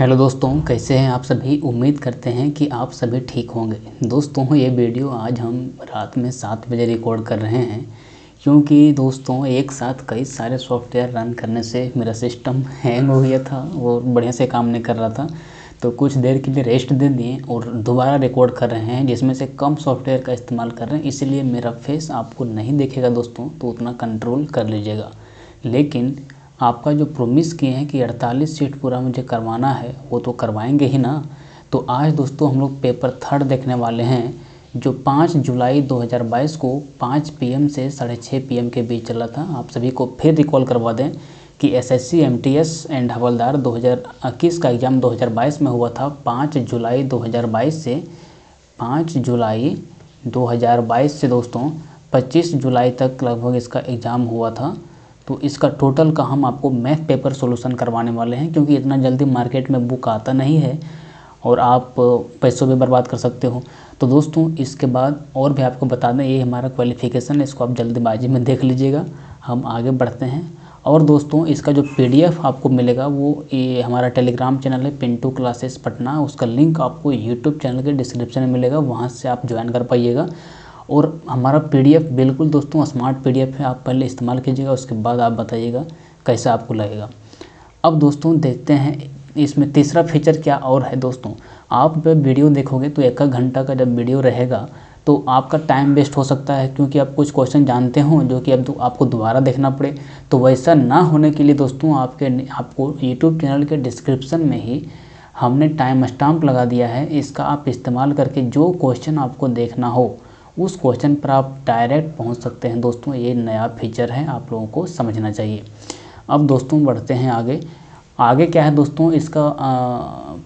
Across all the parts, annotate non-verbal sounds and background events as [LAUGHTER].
Hello दोस्तों, कैसे हैं आप सभी? उम्मीद करते हैं कि आप सभी ठीक होंगे। दोस्तों, ये वीडियो आज हम रात में सात बजे रिकॉर्ड कर रहे हैं, क्योंकि दोस्तों, एक साथ कई सारे सॉफ्टवेयर रन करने से मेरा सिस्टम हैंग हो गया था वो बढ़िया से काम नहीं कर रहा था। तो कुछ देर के लिए रेस्ट दे दिए और दोबारा रिकॉर्ड कर रहे हैं, जिसमें से कम सॉफ्टवेयर का इस्तेमाल कर रहे हैं। इसलिए मेरा फेस आपको नहीं देखेगा दोस्तों तो उतना कंट्रोल कर लीजिएगा। लेकिन आपका जो प्रोमिस किए हैं कि 48 सीट पूरा मुझे करवाना है, वो तो करवाएँगे ही ना। तो आज दोस्तों हम लोग पेपर थर्ड देखने वाले हैं, जो 5 जुलाई 2022 को 5 पीएम से साढ़े छः पी के बीच चला था। आप सभी को फिर रिकॉल करवा दें कि एसएससी एमटीएस एंड हवलदार 2021 का एग्ज़ाम 2022 में हुआ था। 5 जुलाई 2022 से 5 जुलाई 2022 से दोस्तों 25 जुलाई तक लगभग इसका एग्ज़ाम हुआ था। तो इसका टोटल का हम आपको मैथ पेपर सॉल्यूशन करवाने वाले हैं, क्योंकि इतना जल्दी मार्केट में बुक आता नहीं है और आप पैसों भी बर्बाद कर सकते हो। तो दोस्तों, इसके बाद और भी आपको बता दें, ये हमारा क्वालिफ़िकेशन है, इसको आप जल्दीबाजी में देख लीजिएगा। हम आगे बढ़ते हैं। और दोस्तों, इसका जो पीडीएफ आपको मिलेगा, वो ये हमारा टेलीग्राम चैनल है पिंटू क्लासेस पटना उसका लिंक आपको यूट्यूब चैनल के डिस्क्रिप्शन में मिलेगा, वहाँ से आप ज्वाइन कर पाइएगा। और हमारा पीडीएफ बिल्कुल दोस्तों स्मार्ट पीडीएफ है, आप पहले इस्तेमाल कीजिएगा, उसके बाद आप बताइएगा कैसा आपको लगेगा। अब दोस्तों देखते हैं, इसमें तीसरा फीचर क्या और है दोस्तों। आप जब वीडियो देखोगे तो एक घंटा का जब वीडियो रहेगा तो आपका टाइम वेस्ट हो सकता है, क्योंकि आप कुछ क्वेश्चन जानते हो, जो कि अब तो आपको दोबारा देखना पड़े। तो वैसा ना होने के लिए दोस्तों, आपके, आपको यूट्यूब चैनल के डिस्क्रिप्शन में ही हमने टाइम स्टाम्प लगा दिया है, इसका आप इस्तेमाल करके जो क्वेश्चन आपको देखना हो उस क्वेश्चन पर आप डायरेक्ट पहुँच सकते हैं। दोस्तों, ये नया फीचर है, आप लोगों को समझना चाहिए। अब दोस्तों, बढ़ते हैं आगे। आगे क्या है दोस्तों? इसका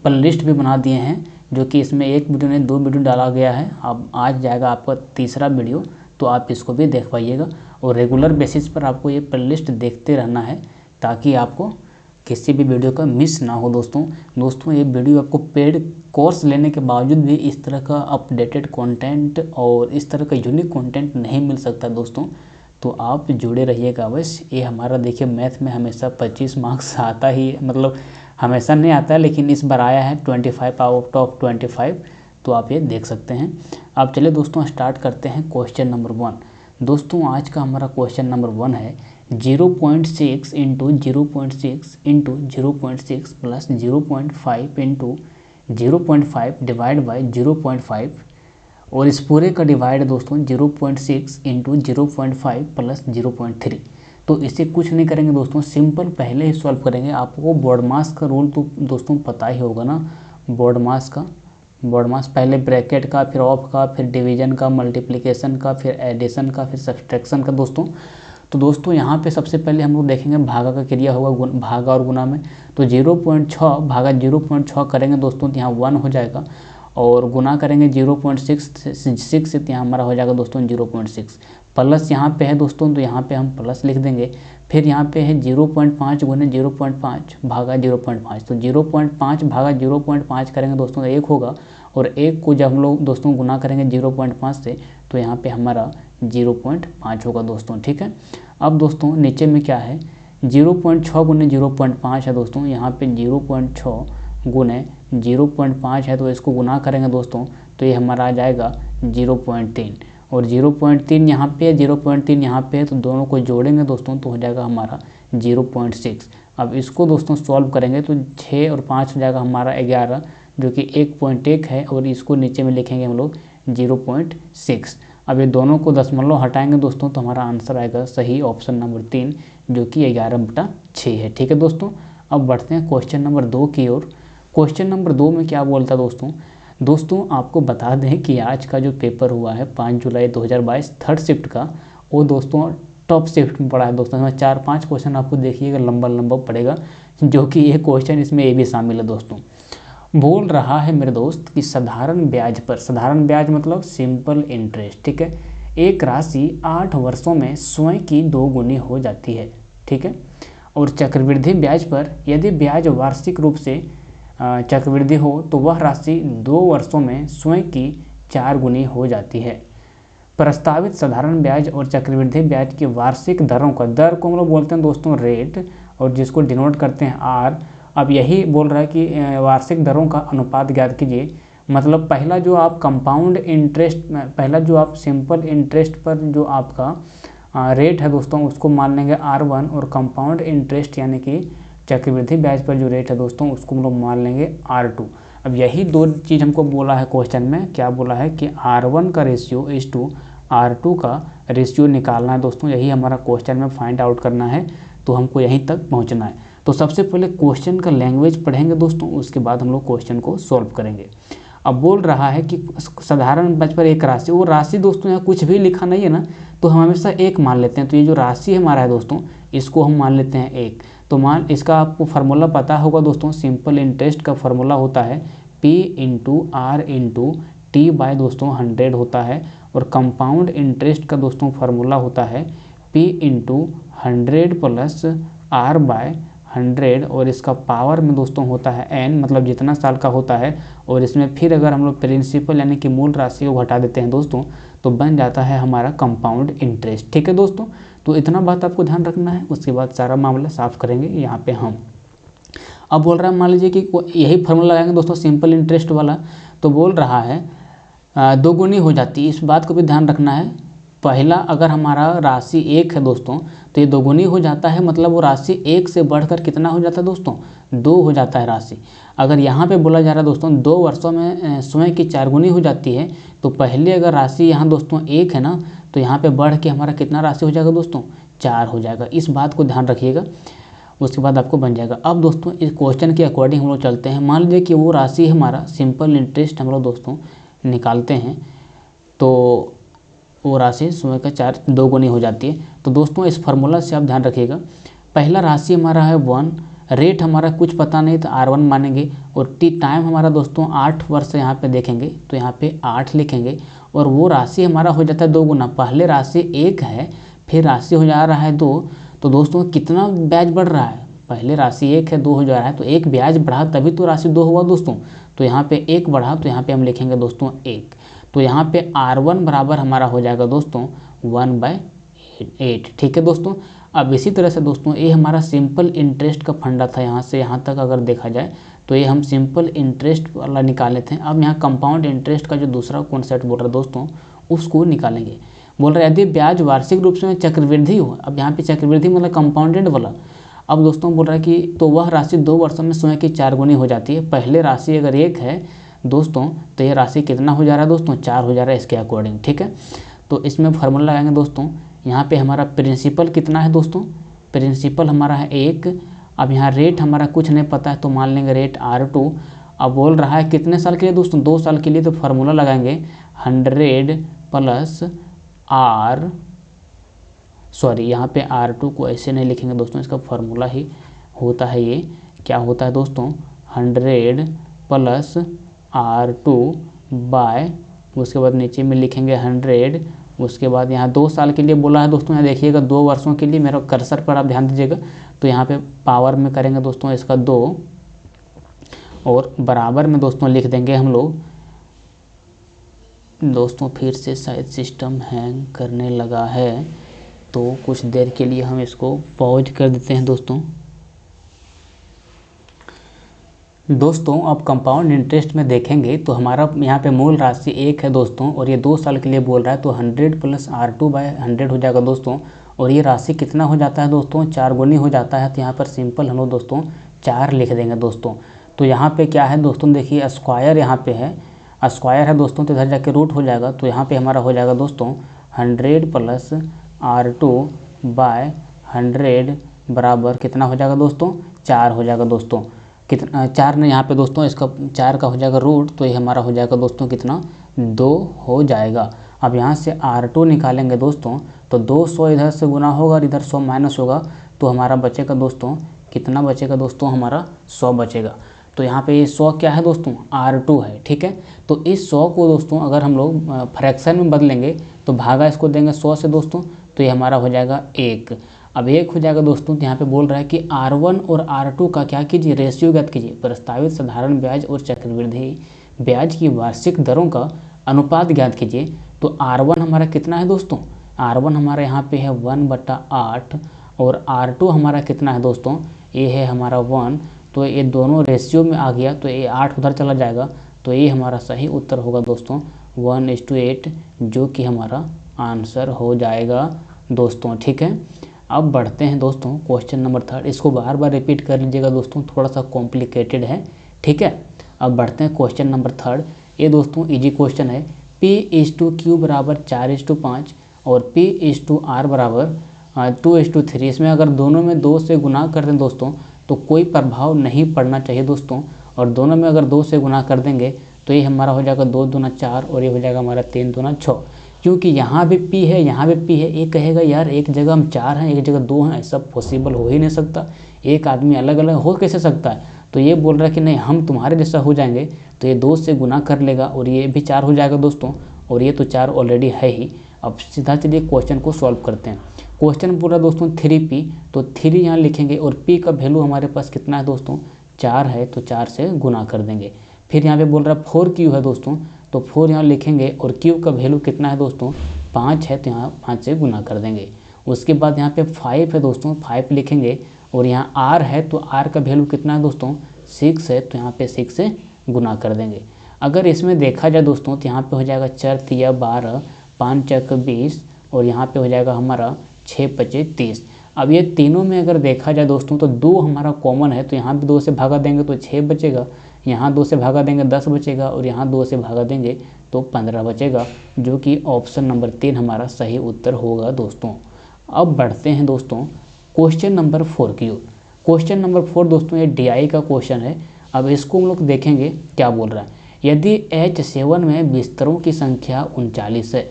प्ले लिस्ट भी बना दिए हैं, जो कि इसमें एक वीडियो नहीं, दो वीडियो डाला गया है। अब आज जाएगा आपका तीसरा वीडियो तो आप इसको भी देख पाइएगा। और रेगुलर बेसिस पर आपको ये प्ले लिस्ट देखते रहना है, ताकि आपको किसी भी वीडियो का मिस ना हो दोस्तों। दोस्तों, ये वीडियो आपको पेड कोर्स लेने के बावजूद भी इस तरह का अपडेटेड कंटेंट और इस तरह का यूनिक कंटेंट नहीं मिल सकता दोस्तों। तो आप जुड़े रहिएगा बस ये हमारा देखिए मैथ में हमेशा 25 मार्क्स [LAUGHS] आता ही मतलब हमेशा नहीं आता है लेकिन इस बार आया है 25 फाइव आउट ऑफ़ 25 तो आप ये देख सकते हैं। अब चलिए दोस्तों स्टार्ट करते हैं क्वेश्चन नंबर वन दोस्तों, आज का हमारा क्वेश्चन नंबर वन है zero point six into zero point six into zero point six plus zero point five into zero point five divide by zero point five और इस पूरे का डिवाइड दोस्तों zero point six into zero point five plus zero point three. तो इसे कुछ नहीं करेंगे दोस्तों, सिंपल पहले ही सॉल्व करेंगे। आपको बोर्ड मास का रूल तो दोस्तों पता ही होगा ना बोर्ड मास का। बोर्ड मास पहले ब्रैकेट का, फिर ऑफ़ का, फिर डिवीज़न का मल्टीप्लिकेशन का, फिर एडिशन का, फिर सब्सट्रैक्शन का दोस्तों। तो दोस्तों यहाँ पे सबसे पहले हम लोग देखेंगे भागा का क्रिया होगा भागा और गुना में तो ज़ीरो पॉइंट छः भागा ज़ीरो पॉइंट छः करेंगे दोस्तों तो यहाँ वन हो जाएगा और गुना करेंगे ज़ीरो पॉइंट सिक्स सिक्स से यहाँ हमारा हो जाएगा दोस्तों ज़ीरो पॉइंट सिक्स प्लस यहाँ पे है दोस्तों तो यहाँ पे हम प्लस लिख देंगे फिर यहाँ पे है ज़ीरो पॉइंट पाँच गुने ज़ीरो पॉइंट पाँच भागा ज़ीरो पॉइंट पाँच तो ज़ीरो पॉइंट पाँच भागा ज़ीरो पॉइंट पाँच करेंगे दोस्तों तो एक होगा और एक को जब हम लोग दोस्तों गुना करेंगे ज़ीरो पॉइंट पाँच से तो यहाँ पे हमारा ज़ीरो पॉइंट पाँच होगा दोस्तों ठीक है अब दोस्तों, नीचे में क्या है? ज़ीरो पॉइंट छः गुने ज़ीरो पॉइंट पाँच है दोस्तों, यहाँ पे ज़ीरो पॉइंट छः गुने ज़ीरो पॉइंट पाँच है तो इसको गुना करेंगे दोस्तों तो ये हमारा आ जाएगा ज़ीरो पॉइंट तीन। और ज़ीरो पॉइंट तीन यहाँ पे है, ज़ीरो पॉइंट तीन यहाँ पे है तो दोनों को जोड़ेंगे दोस्तों तो हो जाएगा हमारा ज़ीरो पॉइंट सिक्स। अब इसको दोस्तों सॉल्व करेंगे तो छः और पाँच हो जाएगा हमारा ग्यारह, जो कि एक पॉइंट एक है, और इसको नीचे में लिखेंगे हम लोग ज़ीरो पॉइंट सिक्स। अब ये दोनों को दशमलव हटाएँगे दोस्तों तो हमारा आंसर आएगा सही ऑप्शन नंबर तीन, जो कि ग्यारह बटा छः है। ठीक है दोस्तों, अब बढ़ते हैं क्वेश्चन नंबर दो की ओर। क्वेश्चन नंबर दो में क्या बोलता है दोस्तों? दोस्तों, आपको बता दें कि आज का जो पेपर हुआ है, पाँच जुलाई 2022 थर्ड शिफ्ट का, वो दोस्तों टॉप शिफ्ट में पड़ा है दोस्तों। इसमें चार पाँच क्वेश्चन आपको देखिएगा लंबा लंबा पड़ेगा, जो कि ये क्वेश्चन इसमें ये भी शामिल है दोस्तों। बोल रहा है मेरे दोस्त कि साधारण ब्याज पर, साधारण ब्याज मतलब सिंपल इंटरेस्ट ठीक है? एक राशि आठ वर्षों में स्वयं की दो गुनी हो जाती है, ठीक है? और चक्रवृद्धि ब्याज पर यदि ब्याज वार्षिक रूप से चक्रवृद्धि हो तो वह राशि दो वर्षों में स्वयं की चार गुनी हो जाती है। प्रस्तावित साधारण ब्याज और चक्रवृद्धि ब्याज की वार्षिक दरों का, दर को हम लोग बोलते हैं दोस्तों रेट और जिसको डिनोट करते हैं आर अब यही बोल रहा है कि वार्षिक दरों का अनुपात ज्ञात कीजिए। मतलब पहला जो आप कंपाउंड इंटरेस्ट पहला जो आप सिंपल इंटरेस्ट पर जो आपका रेट है दोस्तों, उसको मान लेंगे आर वन और कंपाउंड इंटरेस्ट यानी कि चक्रवृद्धि ब्याज पर जो रेट है दोस्तों, उसको हम लोग मान लेंगे आर टू अब यही दो चीज़ हमको बोला है क्वेश्चन में। क्या बोला है कि आर वन का ratio is to R two का रेशियो निकालना है दोस्तों, यही हमारा क्वेश्चन में फाइंड आउट करना है। तो हमको यहीं तक पहुँचना है। तो सबसे पहले क्वेश्चन का लैंग्वेज पढ़ेंगे दोस्तों, उसके बाद हम लोग क्वेश्चन को सॉल्व करेंगे। अब बोल रहा है कि साधारण बच पर एक राशि, वो राशि दोस्तों यहाँ कुछ भी लिखा नहीं है ना तो हम हमेशा एक मान लेते हैं। तो ये जो राशि हमारा है दोस्तों, इसको हम मान लेते हैं एक। तो मान, इसका आपको फार्मूला पता होगा दोस्तों सिंपल इंटरेस्ट का फार्मूला होता है P into R into T by दोस्तों हंड्रेड होता है और कंपाउंड इंटरेस्ट का दोस्तों फार्मूला होता है P into hundred plus R by hundred और इसका पावर में दोस्तों होता है एन मतलब जितना साल का होता है, और इसमें फिर अगर हम लोग प्रिंसिपल यानी कि मूल राशि को घटा देते हैं दोस्तों तो बन जाता है हमारा कंपाउंड इंटरेस्ट। ठीक है दोस्तों? तो इतना बात आपको ध्यान रखना है, उसके बाद सारा मामला साफ़ करेंगे यहाँ पे हम। अब बोल रहा है, मान लीजिए कि यही फॉर्मूला लगाएँगे दोस्तों सिंपल इंटरेस्ट वाला तो बोल रहा है दोगुनी हो जाती है। इस बात को भी ध्यान रखना है। पहला अगर हमारा राशि एक है दोस्तों तो ये दोगुनी हो जाता है मतलब वो राशि एक से बढ़कर कितना हो जाता है दोस्तों? दो हो जाता है राशि। अगर यहाँ पे बोला जा रहा है दोस्तों, दो वर्षों में स्वयं की चार गुनी हो जाती है तो पहले अगर राशि यहाँ दोस्तों एक है ना तो यहाँ पे बढ़ के हमारा कितना राशि हो जाएगा दोस्तों? चार हो जाएगा। इस बात को ध्यान रखिएगा, उसके बाद आपको बन जाएगा। अब दोस्तों, इस क्वेश्चन के अकॉर्डिंग हम लोग चलते हैं। मान लीजिए कि वो राशि हमारा सिंपल इंटरेस्ट हम लोग दोस्तों निकालते हैं तो वो राशि समय का चार, दो गुनी हो जाती है। तो दोस्तों, इस फार्मूला से आप ध्यान रखिएगा। पहला राशि हमारा है वन। रेट हमारा कुछ पता नहीं तो आर वन मानेंगे। और टी टाइम हमारा दोस्तों, आठ वर्ष यहाँ पे देखेंगे तो यहाँ पे आठ लिखेंगे। और वो राशि हमारा हो जाता है दो गुना। पहले राशि एक है, फिर राशि हो जा रहा है दो। तो दोस्तों, कितना ब्याज बढ़ रहा है? पहले राशि एक है, दो हो जा रहा है। तो एक ब्याज बढ़ा, तभी तो राशि दो हुआ दोस्तों। तो यहाँ पे एक बढ़ा तो यहाँ पे हम लिखेंगे दोस्तों एक। तो यहाँ पे आर वन बराबर हमारा हो जाएगा दोस्तों वन बाय एट ठीक है दोस्तों? अब इसी तरह से दोस्तों, ये हमारा सिंपल इंटरेस्ट का फंडा था यहाँ से, यहाँ तक अगर देखा जाए तो ये हम सिंपल इंटरेस्ट वाला निकाले थे। अब यहाँ कंपाउंड इंटरेस्ट का जो दूसरा कॉन्सेप्ट बोल रहा है दोस्तों, उसको निकालेंगे। बोल रहे यदि ब्याज वार्षिक रूप से चक्रवृद्धि हो, अब यहाँ पे चक्रवृद्धि मतलब कंपाउंडेड वाला। अब दोस्तों बोल रहा है कि तो वह राशि दो वर्षों में स्वयं की चार गुनी हो जाती है। पहले राशि अगर एक है दोस्तों तो ये राशि कितना हो जा रहा है दोस्तों? चार हो जा रहा है इसके अकॉर्डिंग ठीक है? तो इसमें फार्मूला लगाएँगे दोस्तों। यहाँ पे हमारा प्रिंसिपल कितना है दोस्तों? प्रिंसिपल हमारा है एक। अब यहाँ रेट हमारा कुछ नहीं पता है तो मान लेंगे रेट आर टू अब बोल रहा है कितने साल के लिए दोस्तों? दो साल के लिए तो फार्मूला लगाएँगे। हंड्रेड प्लस आर सॉरी यहाँ पे आर टू को ऐसे नहीं लिखेंगे दोस्तों, इसका फार्मूला ही होता है ये। क्या होता है दोस्तों? Hundred plus R two by उसके बाद नीचे में लिखेंगे हंड्रेड उसके बाद यहाँ दो साल के लिए बोला है दोस्तों, यहाँ देखिएगा दो वर्षों के लिए मेरा कर्सर पर आप ध्यान दीजिएगा। तो यहाँ पे पावर में करेंगे दोस्तों इसका दो, और बराबर में दोस्तों लिख देंगे हम लोग। दोस्तों फिर से शायद सिस्टम हैंग करने लगा है तो कुछ देर के लिए हम इसको पॉज कर देते हैं दोस्तों। दोस्तों अब कंपाउंड इंटरेस्ट में देखेंगे तो हमारा यहाँ पे मूल राशि एक है दोस्तों, और ये दो साल के लिए बोल रहा है तो hundred plus R two by hundred हो जाएगा दोस्तों। और ये राशि कितना हो जाता है दोस्तों? चार गुनी हो जाता है तो यहाँ पर सिंपल हम लोग दोस्तों चार लिख देंगे दोस्तों। तो यहाँ पे क्या है दोस्तों, देखिए स्क्वायर यहाँ पे है स्क्वायर है दोस्तों तो इधर जाके रूट हो जाएगा तो यहाँ पे हमारा हो जाएगा दोस्तों hundred plus R two by hundred बराबर कितना हो जाएगा दोस्तों? चार हो जाएगा दोस्तों। कितना, चार ने यहाँ पे दोस्तों, इसका चार का हो जाएगा रूट तो ये हमारा हो जाएगा दोस्तों कितना? दो हो जाएगा। अब यहाँ से आर टू निकालेंगे दोस्तों तो दो सौ इधर से गुना होगा और इधर सौ माइनस होगा तो हमारा बचेगा दोस्तों, कितना बचेगा दोस्तों? हमारा सौ बचेगा। तो यहाँ पे ये सौ क्या है दोस्तों? आर टू है, ठीक है? तो इस सौ को दोस्तों, अगर हम लोग फ्रैक्शन में बदलेंगे तो भागा इसको देंगे सौ से दोस्तों तो ये हमारा हो जाएगा एक। अब एक हो जाएगा दोस्तों तो यहाँ पे बोल रहा है कि R1 और R2 का क्या कीजिए रेशियो ज्ञात कीजिए। प्रस्तावित साधारण ब्याज और चक्रवृद्धि ब्याज की वार्षिक दरों का अनुपात ज्ञात कीजिए। तो R1 हमारा कितना है दोस्तों? R1 हमारा यहाँ पे है वन बट्टा आठ और R2 हमारा कितना है दोस्तों? ये है हमारा वन तो ये दोनों रेशियो में आ गया तो ये आठ उधर चला जाएगा। तो ये हमारा सही उत्तर होगा दोस्तों वन टू एट जो कि हमारा आंसर हो जाएगा दोस्तों, ठीक है? अब बढ़ते हैं दोस्तों क्वेश्चन नंबर थर्ड इसको बार बार रिपीट कर लीजिएगा दोस्तों थोड़ा सा कॉम्प्लिकेटेड है, ठीक है? अब बढ़ते हैं क्वेश्चन नंबर थर्ड ये दोस्तों इजी क्वेश्चन है। पी इज़ टू क्यू बराबर चार इज़ टू पाँच और पी इज़ टू आर बराबर टू इज़ टू थ्री इसमें अगर दोनों में दो से गुना कर दें दोस्तों तो कोई प्रभाव नहीं पड़ना चाहिए दोस्तों। और दोनों में अगर दो से गुना कर देंगे तो ये हमारा हो जाएगा दो दूना चार और ये हो जाएगा हमारा तीन दूना छः। क्योंकि यहाँ भी पी है, यहाँ भी पी है। एक कहेगा, यार, एक जगह हम चार हैं, एक जगह दो हैं, ऐसा पॉसिबल हो ही नहीं सकता। एक आदमी अलग अलग हो कैसे सकता है? तो ये बोल रहा है कि नहीं, हम तुम्हारे जैसा हो जाएँगे तो ये दो से गुना कर लेगा और ये भी चार हो जाएगा दोस्तों, और ये तो चार ऑलरेडी है ही। अब सीधा चलिए क्वेश्चन को सॉल्व करते हैं। क्वेश्चन पूरा दोस्तों थ्री पी तो थ्री यहाँ लिखेंगे और पी का वैल्यू हमारे पास कितना है दोस्तों? चार है तो चार से गुना कर देंगे। फिर यहाँ पे बोल रहा है फोर क्यू है दोस्तों तो फोर यहाँ लिखेंगे, और क्यू का वैल्यू कितना है दोस्तों? पाँच है तो यहाँ पाँच से गुना कर देंगे। उसके बाद यहाँ पे फाइव है दोस्तों फाइव लिखेंगे, और यहाँ आर है तो आर का वैल्यू कितना है दोस्तों? सिक्स है तो यहाँ पे सिक्स से गुना कर देंगे। अगर इसमें देखा जाए दोस्तों तो यहाँ पे हो जाएगा चार तिया बारह, पाँच चक बीस, और यहाँ पे हो जाएगा हमारा छः पच्चीस तीस। अब ये तीनों में अगर देखा जाए दोस्तों तो दो हमारा कॉमन है तो यहाँ भी दो से भागा देंगे तो छः बचेगा, यहाँ दो से भागा देंगे दस बचेगा और यहाँ दो से भागा देंगे तो पंद्रह बचेगा, जो कि ऑप्शन नंबर तीन हमारा सही उत्तर होगा दोस्तों। अब बढ़ते हैं दोस्तों क्वेश्चन नंबर फोर की ओर। क्वेश्चन नंबर फोर दोस्तों, ये DI का क्वेश्चन है। अब इसको हम लोग देखेंगे क्या बोल रहा है। यदि एच सेवन में बिस्तरों की संख्या उनचालीस है,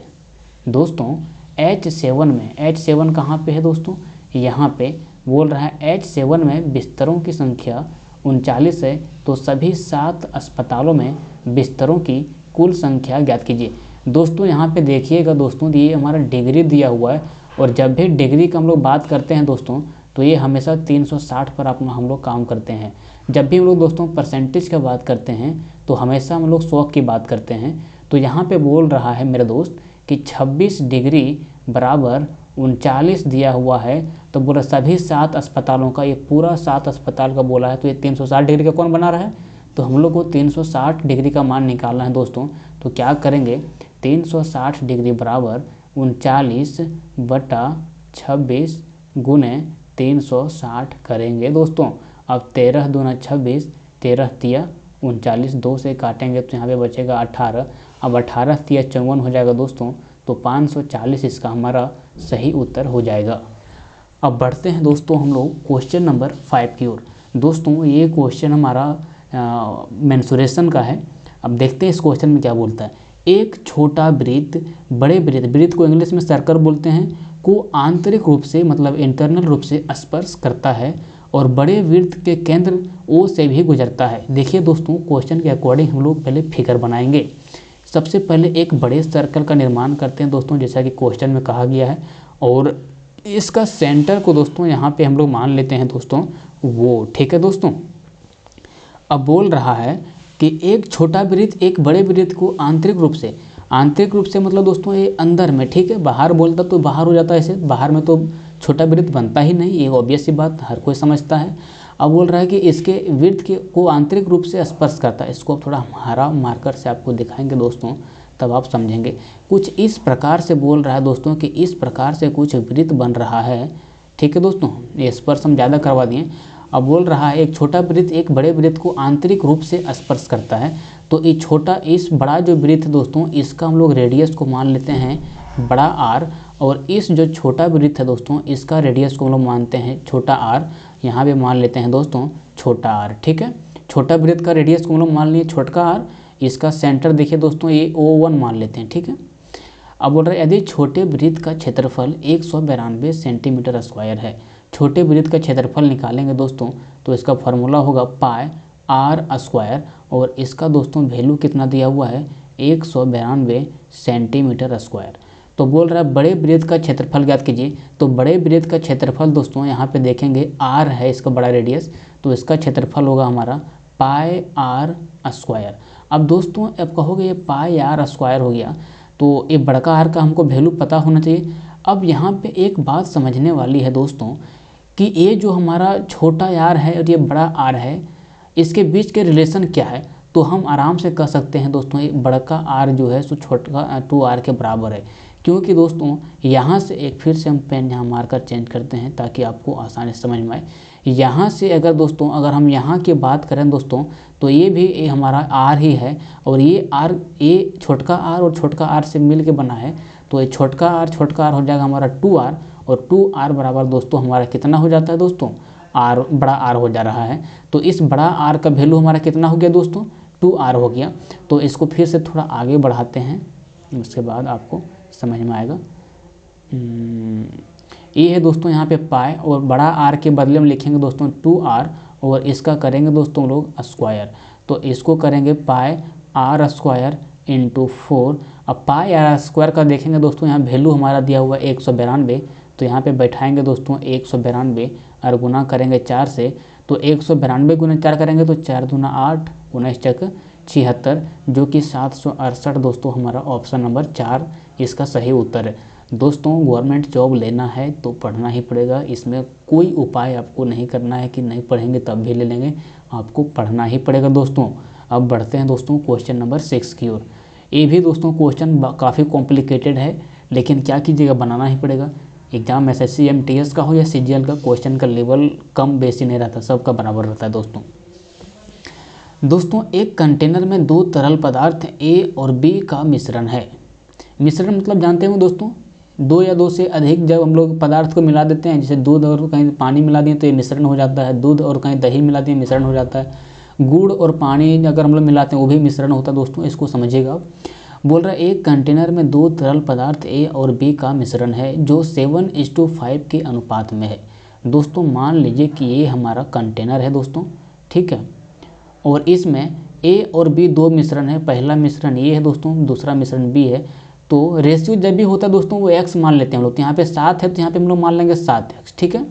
दोस्तों एच सेवन में एच सेवन कहाँ पर है दोस्तों? यहाँ पे बोल रहा है एच सेवन में बिस्तरों की संख्या उनचालीस है तो सभी सात अस्पतालों में बिस्तरों की कुल संख्या ज्ञात कीजिए। दोस्तों, यहाँ पे देखिएगा दोस्तों, ये हमारा डिग्री दिया हुआ है, और जब भी डिग्री का हम लोग बात करते हैं दोस्तों तो ये हमेशा 360 पर आप हम लोग काम करते हैं। जब भी हम लोग दोस्तों परसेंटेज का बात करते हैं तो हमेशा हम लोग सौ की बात करते हैं। तो यहाँ पे बोल रहा है मेरे दोस्त कि 26 डिग्री बराबर उनचालीस दिया हुआ है तो बोला सभी सात अस्पतालों का, ये पूरा सात अस्पताल का बोला है तो ये 360 डिग्री का कौन बना रहा है? तो हम लोग को 360 डिग्री का मान निकालना है दोस्तों तो क्या करेंगे? 360 डिग्री बराबर उनचालीस बटा छब्बीस गुने 360 करेंगे दोस्तों। अब तेरह दूना छब्बीस, तेरह तिया उनचालीस, दो से काटेंगे तो यहाँ पे बचेगा अठारह। अब अठारह तिया चौवन हो जाएगा दोस्तों तो 540 इसका हमारा सही उत्तर हो जाएगा। अब बढ़ते हैं दोस्तों हम लोग क्वेश्चन नंबर फाइव की ओर। दोस्तों, ये क्वेश्चन हमारा मैंसुरेशन का है। अब देखते हैं इस क्वेश्चन में क्या बोलता है। एक छोटा वृत्त बड़े वृत्त वृत्त को इंग्लिश में सर्कल बोलते हैं, को आंतरिक रूप से मतलब इंटरनल रूप से स्पर्श करता है और बड़े वृत्त के केंद्र ओ से भी गुजरता है। देखिए दोस्तों क्वेश्चन के अकॉर्डिंग हम लोग पहले फिगर बनाएँगे। सबसे पहले एक बड़े सर्कल का निर्माण करते हैं दोस्तों, जैसा कि क्वेश्चन में कहा गया है। और इसका सेंटर को दोस्तों, यहाँ पे हम लोग मान लेते हैं दोस्तों, वो, ठीक है दोस्तों? अब बोल रहा है कि एक छोटा वृत्त एक बड़े वृत्त को आंतरिक रूप से, आंतरिक रूप से मतलब दोस्तों ये अंदर में, ठीक है? बाहर बोलता तो बाहर हो जाता है ऐसे बाहर में तो छोटा वृत्त बनता ही नहीं, ये ऑब्वियस सी बात, हर कोई समझता है। अब बोल रहा है कि इसके वृत्त के को आंतरिक रूप से स्पर्श करता है। इसको थोड़ा हरा मार्कर से आपको दिखाएँगे दोस्तों, तब आप समझेंगे। कुछ इस प्रकार से बोल रहा है दोस्तों कि इस प्रकार से कुछ वृत्त बन रहा है। ठीक है दोस्तों, ये स्पर्श हम ज़्यादा करवा दिए। अब बोल रहा है, एक छोटा वृत्त एक बड़े वृत्त को आंतरिक रूप से स्पर्श करता है। तो ये छोटा, इस बड़ा जो वृत्त दोस्तों, इसका हम लोग रेडियस को मान लेते हैं, बड़ा आर और इस जो छोटा वृत्त है दोस्तों, इसका रेडियस को हम लोग मानते हैं छोटा आर यहाँ पे मान लेते हैं दोस्तों, छोटा आर ठीक है? छोटा वृत्त का रेडियस को हम लोग मान लिए छोटका आर इसका सेंटर देखिए दोस्तों, ये ओ वन मान लेते हैं, ठीक है? अब बोल रहे यदि छोटे वृत्त का क्षेत्रफल एक सेंटीमीटर स्क्वायर है, छोटे वृत्त का क्षेत्रफल निकालेंगे दोस्तों तो इसका फॉर्मूला होगा पाए आर स्क्वायर और इसका दोस्तों वैल्यू कितना दिया हुआ है? एक सेंटीमीटर स्क्वायर तो बोल रहा है, बड़े वृत्त का क्षेत्रफल ज्ञात कीजिए। तो बड़े वृत्त का क्षेत्रफल दोस्तों यहाँ पे देखेंगे आर है इसका बड़ा रेडियस तो इसका क्षेत्रफल होगा हमारा पाए आर स्क्वायर अब दोस्तों, अब कहोगे ये पाए आर स्क्वायर हो गया तो ये बड़का आर का हमको वैल्यू पता होना चाहिए। अब यहाँ पे एक बात समझने वाली है दोस्तों, कि ये जो हमारा छोटा आर है और ये बड़ा आर है, इसके बीच के रिलेशन क्या है? तो हम आराम से कह सकते हैं दोस्तों, ये बड़का आर जो है, सो छोटा टू आर के बराबर है। क्योंकि दोस्तों, यहाँ से एक फिर से हम पेन यहाँ मार्कर चेंज करते हैं ताकि आपको आसानी समझ में आए। यहाँ से अगर दोस्तों, अगर हम यहाँ की बात करें दोस्तों तो ये भी ये हमारा आर ही है और ये आर ये छोटका आर और छोटका आर से मिल के बना है। तो ये छोटका आर छोटका आर हो जाएगा हमारा टू आर और टू आर बराबर दोस्तों हमारा कितना हो जाता है दोस्तों? आर बड़ा आर हो जा रहा है। तो इस बड़ा आर का वैल्यू हमारा कितना हो गया दोस्तों? टू आर हो गया। तो इसको फिर से थोड़ा आगे बढ़ाते हैं। उसके बाद आपको समझ में आएगा। हम्म, ये है दोस्तों यहाँ पे पाए और बड़ा आर के बदले में लिखेंगे दोस्तों टू आर और इसका करेंगे दोस्तों लोग स्क्वायर तो इसको करेंगे पाए आर स्क्वायर इंटू फोर अब पाए आर स्क्वायर का देखेंगे दोस्तों यहाँ वैल्यू हमारा दिया हुआ है एक सौ बिरानवे। तो यहाँ पे बैठाएँगे दोस्तों एक सौ बिरानवे और गुना करेंगे चार से। तो एक सौ बिरानवे गुना चार करेंगे तो चार दूना आठ उन्नीस चक छिहत्तर जो कि सात सौ अड़सठ दोस्तों हमारा ऑप्शन नंबर चार। इसका सही उत्तर है। दोस्तों गवर्नमेंट जॉब लेना है तो पढ़ना ही पड़ेगा। इसमें कोई उपाय आपको नहीं करना है कि नहीं पढ़ेंगे तब भी ले लेंगे। आपको पढ़ना ही पड़ेगा दोस्तों। अब बढ़ते हैं दोस्तों क्वेश्चन नंबर सिक्स की ओर। ये भी दोस्तों क्वेश्चन काफ़ी कॉम्प्लिकेटेड है, लेकिन क्या कीजिएगा, बनाना ही पड़ेगा। एग्ज़ाम एस एस सी का हो या एल का क्वेश्चन का लेवल कम बेसी नहीं रहता, सबका बराबर रहता है दोस्तों। दोस्तों, एक कंटेनर में दो तरल पदार्थ ए और बी का मिश्रण है। मिश्रण मतलब जानते हो दोस्तों? दो या दो से अधिक जब हम लोग पदार्थ को मिला देते हैं, जैसे दूध और कहीं पानी मिला दिए तो ये मिश्रण हो जाता है। दूध और कहीं दही मिला दिए मिश्रण हो जाता है। गुड़ और पानी अगर हम लोग मिलाते हैं, वो भी मिश्रण होता है दोस्तों, इसको समझिएगा बोल रहा है, एक कंटेनर में दो तरल पदार्थ, ए और बी का मिश्रण है, जो सेवन इज़ टू फाइव के अनुपात में है। दोस्तों, मान लीजिए कि ये हमारा कंटेनर है दोस्तों, ठीक है? और इसमें ए और बी दो मिश्रण है, पहला मिश्रण ये है दोस्तों, दूसरा मिश्रण बी है। तो रेशियो जब भी होता है दोस्तों वो एक्स मान लेते हैं हम लोग। तो यहाँ पे सात है तो यहाँ पे हम लोग मान लेंगे सात एक्स ठीक है?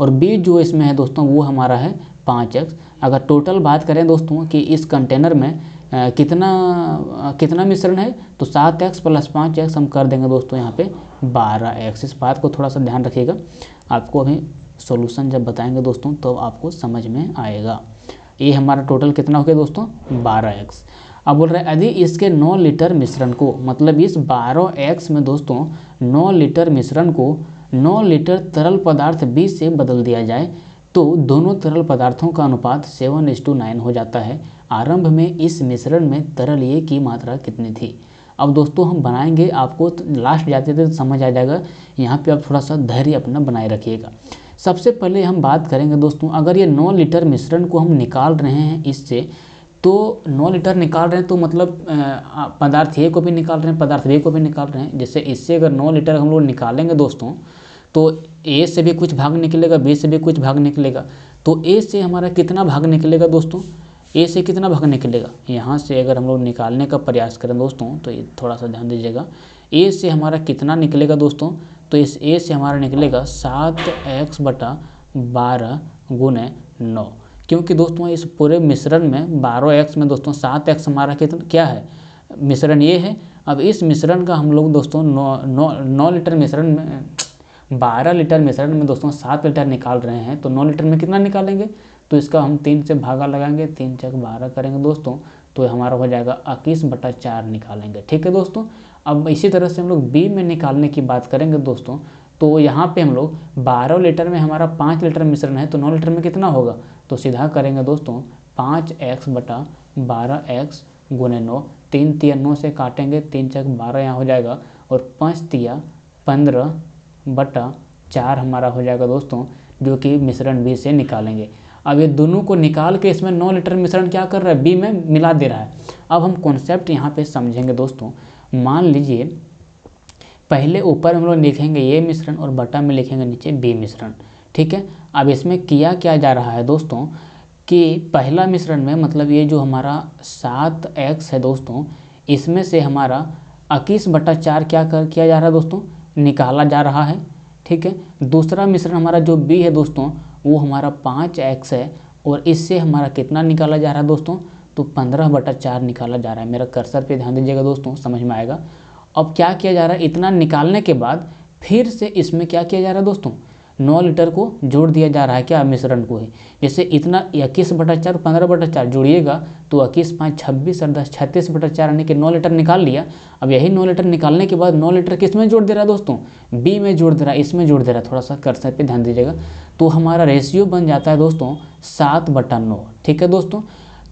और बी जो इसमें है दोस्तों वो हमारा है पाँच एक्स अगर टोटल बात करें दोस्तों कि इस कंटेनर में आ, कितना आ, कितना मिश्रण है तो सात एक्स प्लस पाँच एक्स हम कर देंगे दोस्तों यहाँ पे बारह एक्स इस बात को थोड़ा सा ध्यान रखिएगा। आपको अभी सोल्यूशन जब बताएँगे दोस्तों तो आपको समझ में आएगा। ये हमारा टोटल कितना हो गया दोस्तों? बारह एक्स अब बोल रहे हैं यदि इसके 9 लीटर मिश्रण को मतलब इस 12 एक्स में दोस्तों 9 लीटर मिश्रण को 9 लीटर तरल पदार्थ बी से बदल दिया जाए तो दोनों तरल पदार्थों का अनुपात सेवन इस टू नाइन हो जाता है। आरंभ में इस मिश्रण में तरल ये की मात्रा कितनी थी? अब दोस्तों, हम बनाएँगे आपको, लास्ट जाते थे तो समझ आ जाएगा। यहाँ पे आप थोड़ा सा धैर्य अपना बनाए रखिएगा। सबसे पहले हम बात करेंगे दोस्तों, अगर ये 9 लीटर मिश्रण को हम निकाल रहे हैं इससे तो 9 लीटर निकाल रहे हैं तो मतलब पदार्थ ए को भी निकाल रहे हैं, पदार्थ बी को भी निकाल रहे हैं। जैसे इससे अगर 9 लीटर हम लोग निकालेंगे दोस्तों तो ए से भी कुछ भाग निकलेगा बी से भी कुछ भाग निकलेगा। तो ए से हमारा कितना भाग निकलेगा दोस्तों? ए से कितना भाग निकलेगा? यहाँ से अगर हम लोग निकालने का प्रयास करें दोस्तों तो ये थोड़ा सा ध्यान दीजिएगा। ए से हमारा कितना निकलेगा दोस्तों? तो इस ए से हमारा निकलेगा सात एक्स बटा बारह गुने नौ। क्योंकि दोस्तों इस पूरे मिश्रण में बारह एक्स में दोस्तों सात एक्स हमारा कितना, क्या है? मिश्रण ये है। अब इस मिश्रण का हम लोग दोस्तों नौ नौ नौ लीटर मिश्रण में, बारह लीटर मिश्रण में दोस्तों सात लीटर निकाल रहे हैं तो नौ लीटर में कितना निकालेंगे? तो इसका हम तीन से भागा लगाएँगे, तीन चक बारह करेंगे दोस्तों तो हमारा हो जाएगा इक्कीस बटा चार निकालेंगे। ठीक है दोस्तों? अब इसी तरह से हम लोग बी में निकालने की बात करेंगे दोस्तों तो यहाँ पे हम लोग 12 लीटर में हमारा 5 लीटर मिश्रण है तो 9 लीटर में कितना होगा? तो सीधा करेंगे दोस्तों, पाँच एक्स बटा बारह एक्स गुने नौ, तीन तिया नौ से काटेंगे, तीन चक बारह यहाँ हो जाएगा, और पाँच तिया पंद्रह बटा चार हमारा हो जाएगा दोस्तों, जो कि मिश्रण बी से निकालेंगे। अब ये दोनों को निकाल के इसमें नौ लीटर मिश्रण क्या कर रहा है? बी में मिला दे रहा है। अब हम कॉन्सेप्ट यहाँ पे समझेंगे दोस्तों। मान लीजिए पहले ऊपर हम लोग लिखेंगे ये मिश्रण और बटा में लिखेंगे नीचे बी मिश्रण। ठीक है? अब इसमें किया क्या जा रहा है दोस्तों? कि पहला मिश्रण में मतलब ये जो हमारा सात एक्स है दोस्तों, इसमें से हमारा इक्कीस बटा चार क्या कर, किया जा रहा है दोस्तों? निकाला जा रहा है। ठीक है? दूसरा मिश्रण हमारा जो बी है दोस्तों, वो हमारा पाँच एक्स है और इससे हमारा कितना निकाला जा रहा है दोस्तों? तो पंद्रह बटा चार निकाला जा रहा है। मेरा कर्सर पे ध्यान दीजिएगा दोस्तों, समझ में आएगा। अब क्या किया जा रहा है? इतना निकालने के बाद फिर से इसमें क्या किया जा रहा है दोस्तों? नौ लीटर को जोड़ दिया जा रहा है क्या मिश्रण को ही? जैसे इतना इक्कीस बटा चार, पंद्रह बटा चार जोड़िएगा तो इक्कीस पाँच छब्बीस और दस, छत्तीस बटा चार यानी कि नौ लीटर निकाल लिया। अब यही नौ लीटर निकालने के बाद नौ लीटर किसमें जोड़ दे रहा है दोस्तों? बी में जोड़ दे रहा है, इसमें जोड़ दे रहा है। थोड़ा सा कर्सर पे ध्यान दीजिएगा। तो हमारा रेशियो बन जाता है दोस्तों सात बटा नौ, ठीक है दोस्तों?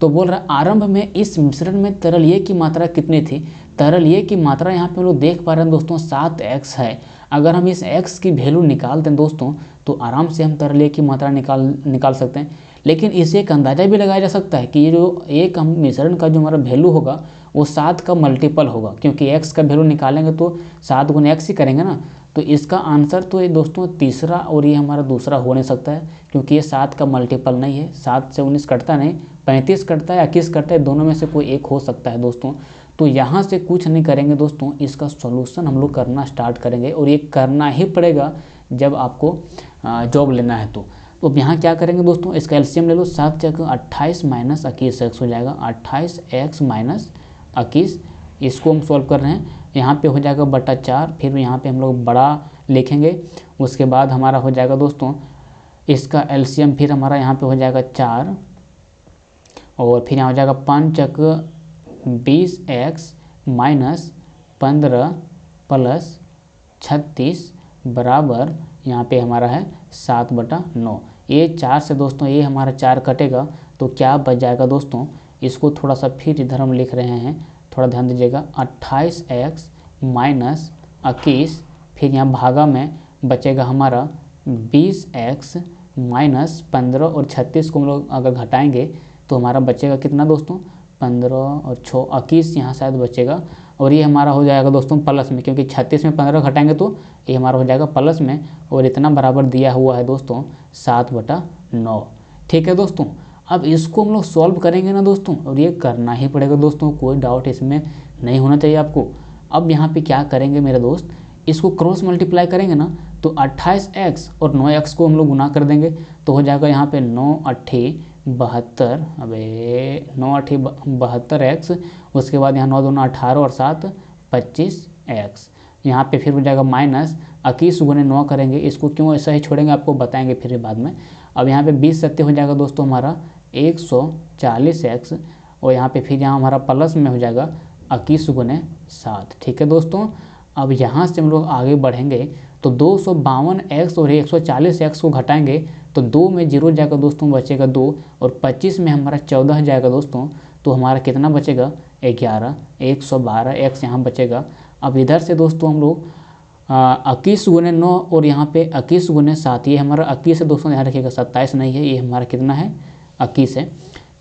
तो बोल रहा है, आरंभ में इस मिश्रण में तरल ये की मात्रा कितनी थी? तरल ये की मात्रा यहाँ पे हम लोग देख पा रहे हैं दोस्तों, सात एक्स है। अगर हम इस एक्स की वैल्यू निकाल दें दोस्तों तो आराम से हम तरल ये की मात्रा निकाल निकाल सकते हैं। लेकिन इसे एक अंदाज़ा भी लगाया जा सकता है कि ये जो एक हम मिश्रण का जो हमारा वैल्यू होगा, वो सात का मल्टीपल होगा। क्योंकि एक्स का वैल्यू निकालेंगे तो सात गुना एक्स ही करेंगे ना। तो इसका आंसर तो ये दोस्तों तीसरा और ये हमारा दूसरा हो नहीं सकता है, क्योंकि ये सात का मल्टीपल नहीं है। सात से उन्नीस कटता नहीं, पैंतीस कटता है इक्कीस कटता है, दोनों में से कोई एक हो सकता है दोस्तों। तो यहाँ से कुछ नहीं करेंगे दोस्तों, इसका सॉल्यूशन हम लोग करना स्टार्ट करेंगे और ये करना ही पड़ेगा जब आपको जॉब लेना है तो। तो अब यहाँ क्या करेंगे दोस्तों, इसका एल्शियम ले लो, सात जगह अट्ठाईस माइनस इक्कीस एक्स हो जाएगा, अट्ठाईस एक्स माइनस इक्कीस, इसको हम सॉल्व कर रहे हैं। यहाँ पे हो जाएगा बटा चार, फिर यहाँ पे हम लोग बड़ा लिखेंगे, उसके बाद हमारा हो जाएगा दोस्तों, इसका एल्शियम फिर हमारा यहाँ पे हो जाएगा चार, और फिर यहाँ हो जाएगा पंचक बीस एक्स माइनस पंद्रह प्लस छत्तीस बराबर यहाँ पे हमारा है सात बटा नौ। ये चार से दोस्तों, ये हमारा चार कटेगा तो क्या बच जाएगा दोस्तों? इसको थोड़ा सा फिर इधर हम लिख रहे हैं थोड़ा ध्यान दीजिएगा। अट्ठाईस एक्स माइनस इक्कीस, फिर यहाँ भागा में बचेगा हमारा बीस एक्स माइनस पंद्रह और छत्तीस को हम लोग अगर घटाएँगे तो हमारा बचेगा कितना दोस्तों? पंद्रह और छः। इक्कीस यहाँ शायद बचेगा और ये हमारा हो जाएगा दोस्तों प्लस में, क्योंकि छत्तीस में पंद्रह घटाएँगे तो ये हमारा हो जाएगा प्लस में और इतना बराबर दिया हुआ है दोस्तों सात बटा नौ। ठीक है दोस्तों? अब इसको हम लोग सॉल्व करेंगे ना दोस्तों, और ये करना ही पड़ेगा दोस्तों, कोई डाउट इसमें नहीं होना चाहिए आपको। अब यहाँ पे क्या करेंगे मेरे दोस्त, इसको क्रॉस मल्टीप्लाई करेंगे ना तो 28x और 9x को हम लोग गुना कर देंगे तो हो जाएगा यहाँ पे नौ अट्ठी बहत्तर, अबे, नौ अट्ठी बहत्तर एक्स उसके बाद यहाँ नौ दोनों अठारह और सात, पच्चीस एक्स यहाँ पे फिर हो जाएगा माइनस इक्कीस गुने नौ करेंगे, इसको क्यों ऐसा ही छोड़ेंगे, आपको बताएँगे फिर बाद में। अब यहाँ पे बीस सत्य हो जाएगा दोस्तों हमारा एक सौ चालीस एक्स और यहाँ पे फिर यहाँ हमारा प्लस में हो जाएगा इक्कीस गुने सात। ठीक है दोस्तों? अब यहाँ से हम लोग आगे बढ़ेंगे तो दो सौ बावन एक्स और एक सौ चालीस एक्स को घटाएँगे तो दो में ज़ीरो जाएगा दोस्तों, बचेगा दो और पच्चीस में हमारा चौदह जाएगा दोस्तों तो हमारा कितना बचेगा? ग्यारह। एक सौ बारह एक्स यहाँ बचेगा। अब इधर से दोस्तों हम लोग इक्कीस गुने नौ और यहाँ पे इक्कीस गुने सात, ये हमारा इक्कीस है दोस्तों यहाँ रखिएगा, सत्ताईस नहीं है, ये हमारा कितना है? इक्कीस है।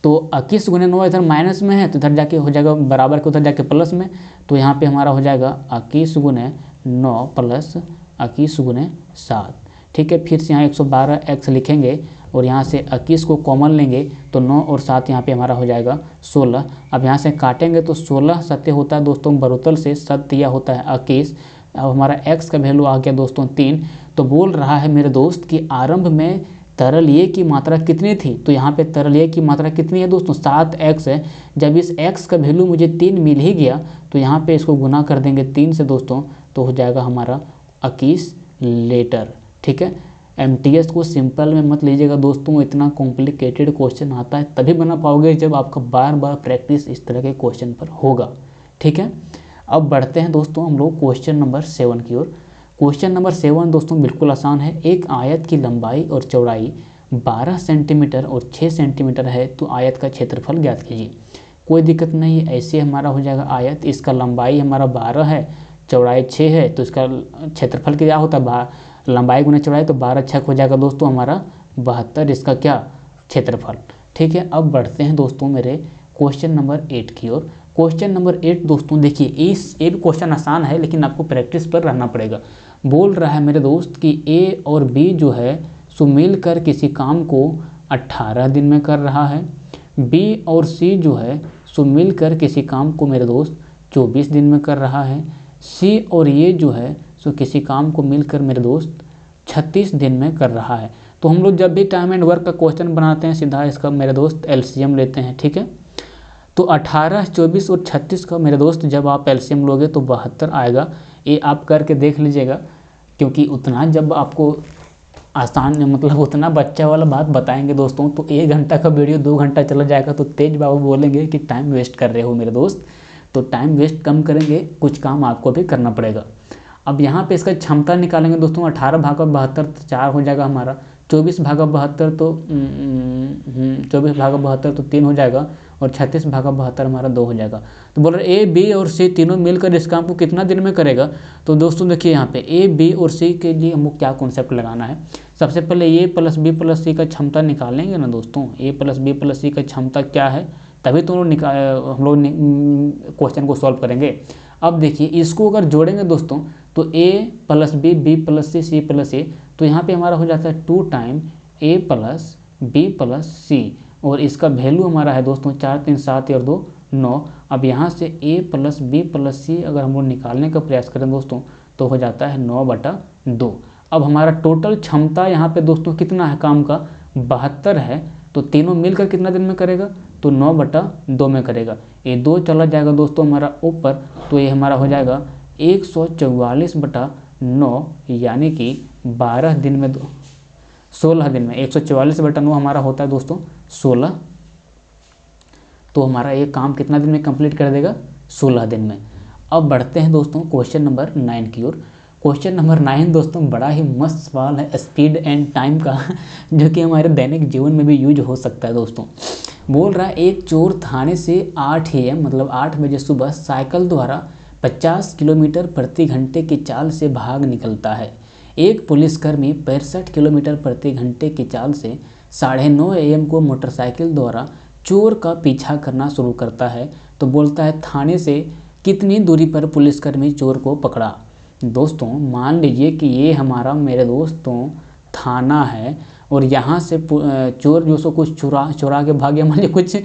तो इक्कीस गुने नौ इधर माइनस में है तो इधर जाके हो जाएगा बराबर के उधर जाके प्लस में तो यहाँ पे हमारा हो जाएगा इक्कीस गुने नौ प्लस इक्कीस गुने सात। ठीक है, फिर से यहाँ 112 एक्स लिखेंगे और यहाँ से इक्कीस को कॉमन लेंगे तो नौ और सात यहाँ पे हमारा हो जाएगा 16 अब यहाँ से काटेंगे तो 16 सत्य होता है दोस्तों बरोतल से सत्य होता है इक्कीस। अब हमारा एक्स का वैल्यू आ गया दोस्तों तीन तो बोल रहा है मेरे दोस्त कि आरंभ में तरल ये की मात्रा कितनी थी? तो यहाँ पे तरल ये की मात्रा कितनी है दोस्तों? सात एक्स है। जब इस एक्स का वैल्यू मुझे तीन मिल ही गया तो यहाँ पे इसको गुना कर देंगे तीन से दोस्तों तो हो जाएगा हमारा इक्कीस लीटर, ठीक है? एमटीएस को सिंपल में मत लीजिएगा दोस्तों, इतना कॉम्प्लिकेटेड क्वेश्चन आता है, तभी बना पाओगे जब आपका बार बार प्रैक्टिस इस तरह के क्वेश्चन पर होगा, ठीक है? अब बढ़ते हैं दोस्तों हम लोग क्वेश्चन नंबर सेवन की ओर। क्वेश्चन नंबर सेवन दोस्तों, बिल्कुल आसान है। एक आयत की लंबाई और चौड़ाई 12 सेंटीमीटर और 6 सेंटीमीटर है तो आयत का क्षेत्रफल ज्ञात कीजिए। कोई दिक्कत नहीं है ऐसे हमारा हो जाएगा आयत। इसका लंबाई हमारा 12 है, चौड़ाई 6 है तो इसका क्षेत्रफल क्या होता है? लंबाई गुना चौड़ाई तो बारह छक हो जाएगा दोस्तों हमारा बहत्तर। इसका क्या क्षेत्रफल? ठीक है, अब बढ़ते हैं दोस्तों मेरे क्वेश्चन नंबर एट की ओर। क्वेश्चन नंबर एट दोस्तों, देखिए, इस, ये भी क्वेश्चन आसान है, लेकिन आपको प्रैक्टिस पर रहना पड़ेगा। बोल रहा है मेरे दोस्त कि ए और बी जो है, सो मिलकर किसी काम को 18 दिन में कर रहा है। बी और सी जो है, सो मिलकर किसी काम को मेरे दोस्त 24 दिन में कर रहा है। सी और ये जो है, सो किसी काम को मिलकर मेरे दोस्त 36 दिन में कर रहा है। तो हम लोग जब भी टाइम एंड वर्क का क्वेश्चन बनाते हैं, सीधा इसका मेरे दोस्त एलसीएम लेते हैं, ठीक है? तो 18, 24 और 36 का मेरे दोस्त जब आप एल्शियम लोगे तो बहत्तर आएगा। ये आप करके देख लीजिएगा क्योंकि उतना जब आपको आसान मतलब उतना बच्चा वाला बात बताएँगे दोस्तों तो एक घंटा का वीडियो दो घंटा चला जाएगा तो तेज बाबू बोलेंगे कि टाइम वेस्ट कर रहे हो मेरे दोस्त। तो टाइम वेस्ट कम करेंगे कुछ काम आपको भी करना पड़ेगा। अब यहाँ पे इसका क्षमता निकालेंगे दोस्तों अठारह भागा बहत्तर तो चार हो जाएगा हमारा चौबीस भागा बहत्तर तो चौबीस भागा बहत्तर तो तीन हो जाएगा और छत्तीस भागा बहत्तर हमारा दो हो जाएगा। तो बोल रहे ए बी और सी तीनों मिलकर इस काम को कितना दिन में करेगा? तो दोस्तों देखिए यहाँ पे ए बी और सी के लिए हमको क्या कॉन्सेप्ट लगाना है? सबसे पहले A plus B plus C का क्षमता निकालेंगे ना दोस्तों? A plus B plus C का क्षमता क्या है? तभी तो हम लोग क्वेश्चन को सॉल्व करेंगे। अब देखिए इसको अगर जोड़ेंगे दोस्तों तो A plus B B plus C C plus A तो यहाँ पे हमारा हो जाता है two time A plus B plus C और इसका वैल्यू हमारा है दोस्तों चार तीन सात और दो नौ। अब यहाँ से A plus B plus C अगर हम लोग निकालने का प्रयास करें दोस्तों तो हो जाता है नौ बटा दो। अब हमारा टोटल क्षमता यहाँ पे दोस्तों कितना है काम का? बहत्तर है। तो तीनों मिलकर कितना दिन में करेगा? तो नौ बटा दो में करेगा। ये दो चला जाएगा दोस्तों हमारा ऊपर तो ये हमारा हो जाएगा एक सौ चौवालीस बटा नौ, यानी कि बारह दिन में सोलह दिन में, एक सौ चौवालीस बटा नौ हमारा होता है दोस्तों, सोलह। तो हमारा ये काम कितना दिन में कंप्लीट कर देगा? सोलह दिन में। अब बढ़ते हैं दोस्तों क्वेश्चन नंबर नाइन की ओर। क्वेश्चन नंबर नाइन दोस्तों, बड़ा ही मस्त सवाल है स्पीड एंड टाइम का, [LAUGHS] जो कि हमारे दैनिक जीवन में भी यूज़ हो सकता है दोस्तों। बोल रहा है, एक चोर थाने से आठ ए मतलब आठ बजे सुबह, साइकिल द्वारा 50 किलोमीटर प्रति घंटे की चाल से भाग निकलता है। एक पुलिसकर्मी पैंसठ किलोमीटर प्रति घंटे की चाल से साढ़े नौ एम को मोटरसाइकिल द्वारा चोर का पीछा करना शुरू करता है तो बोलता है, थाने से कितनी दूरी पर पुलिसकर्मी चोर को पकड़ा? दोस्तों, मान लीजिए कि ये हमारा, मेरे दोस्तों, थाना है, और यहाँ से चोर जो सो कुछ चुरा चुरा के भाग गया मान लीजिए कुछ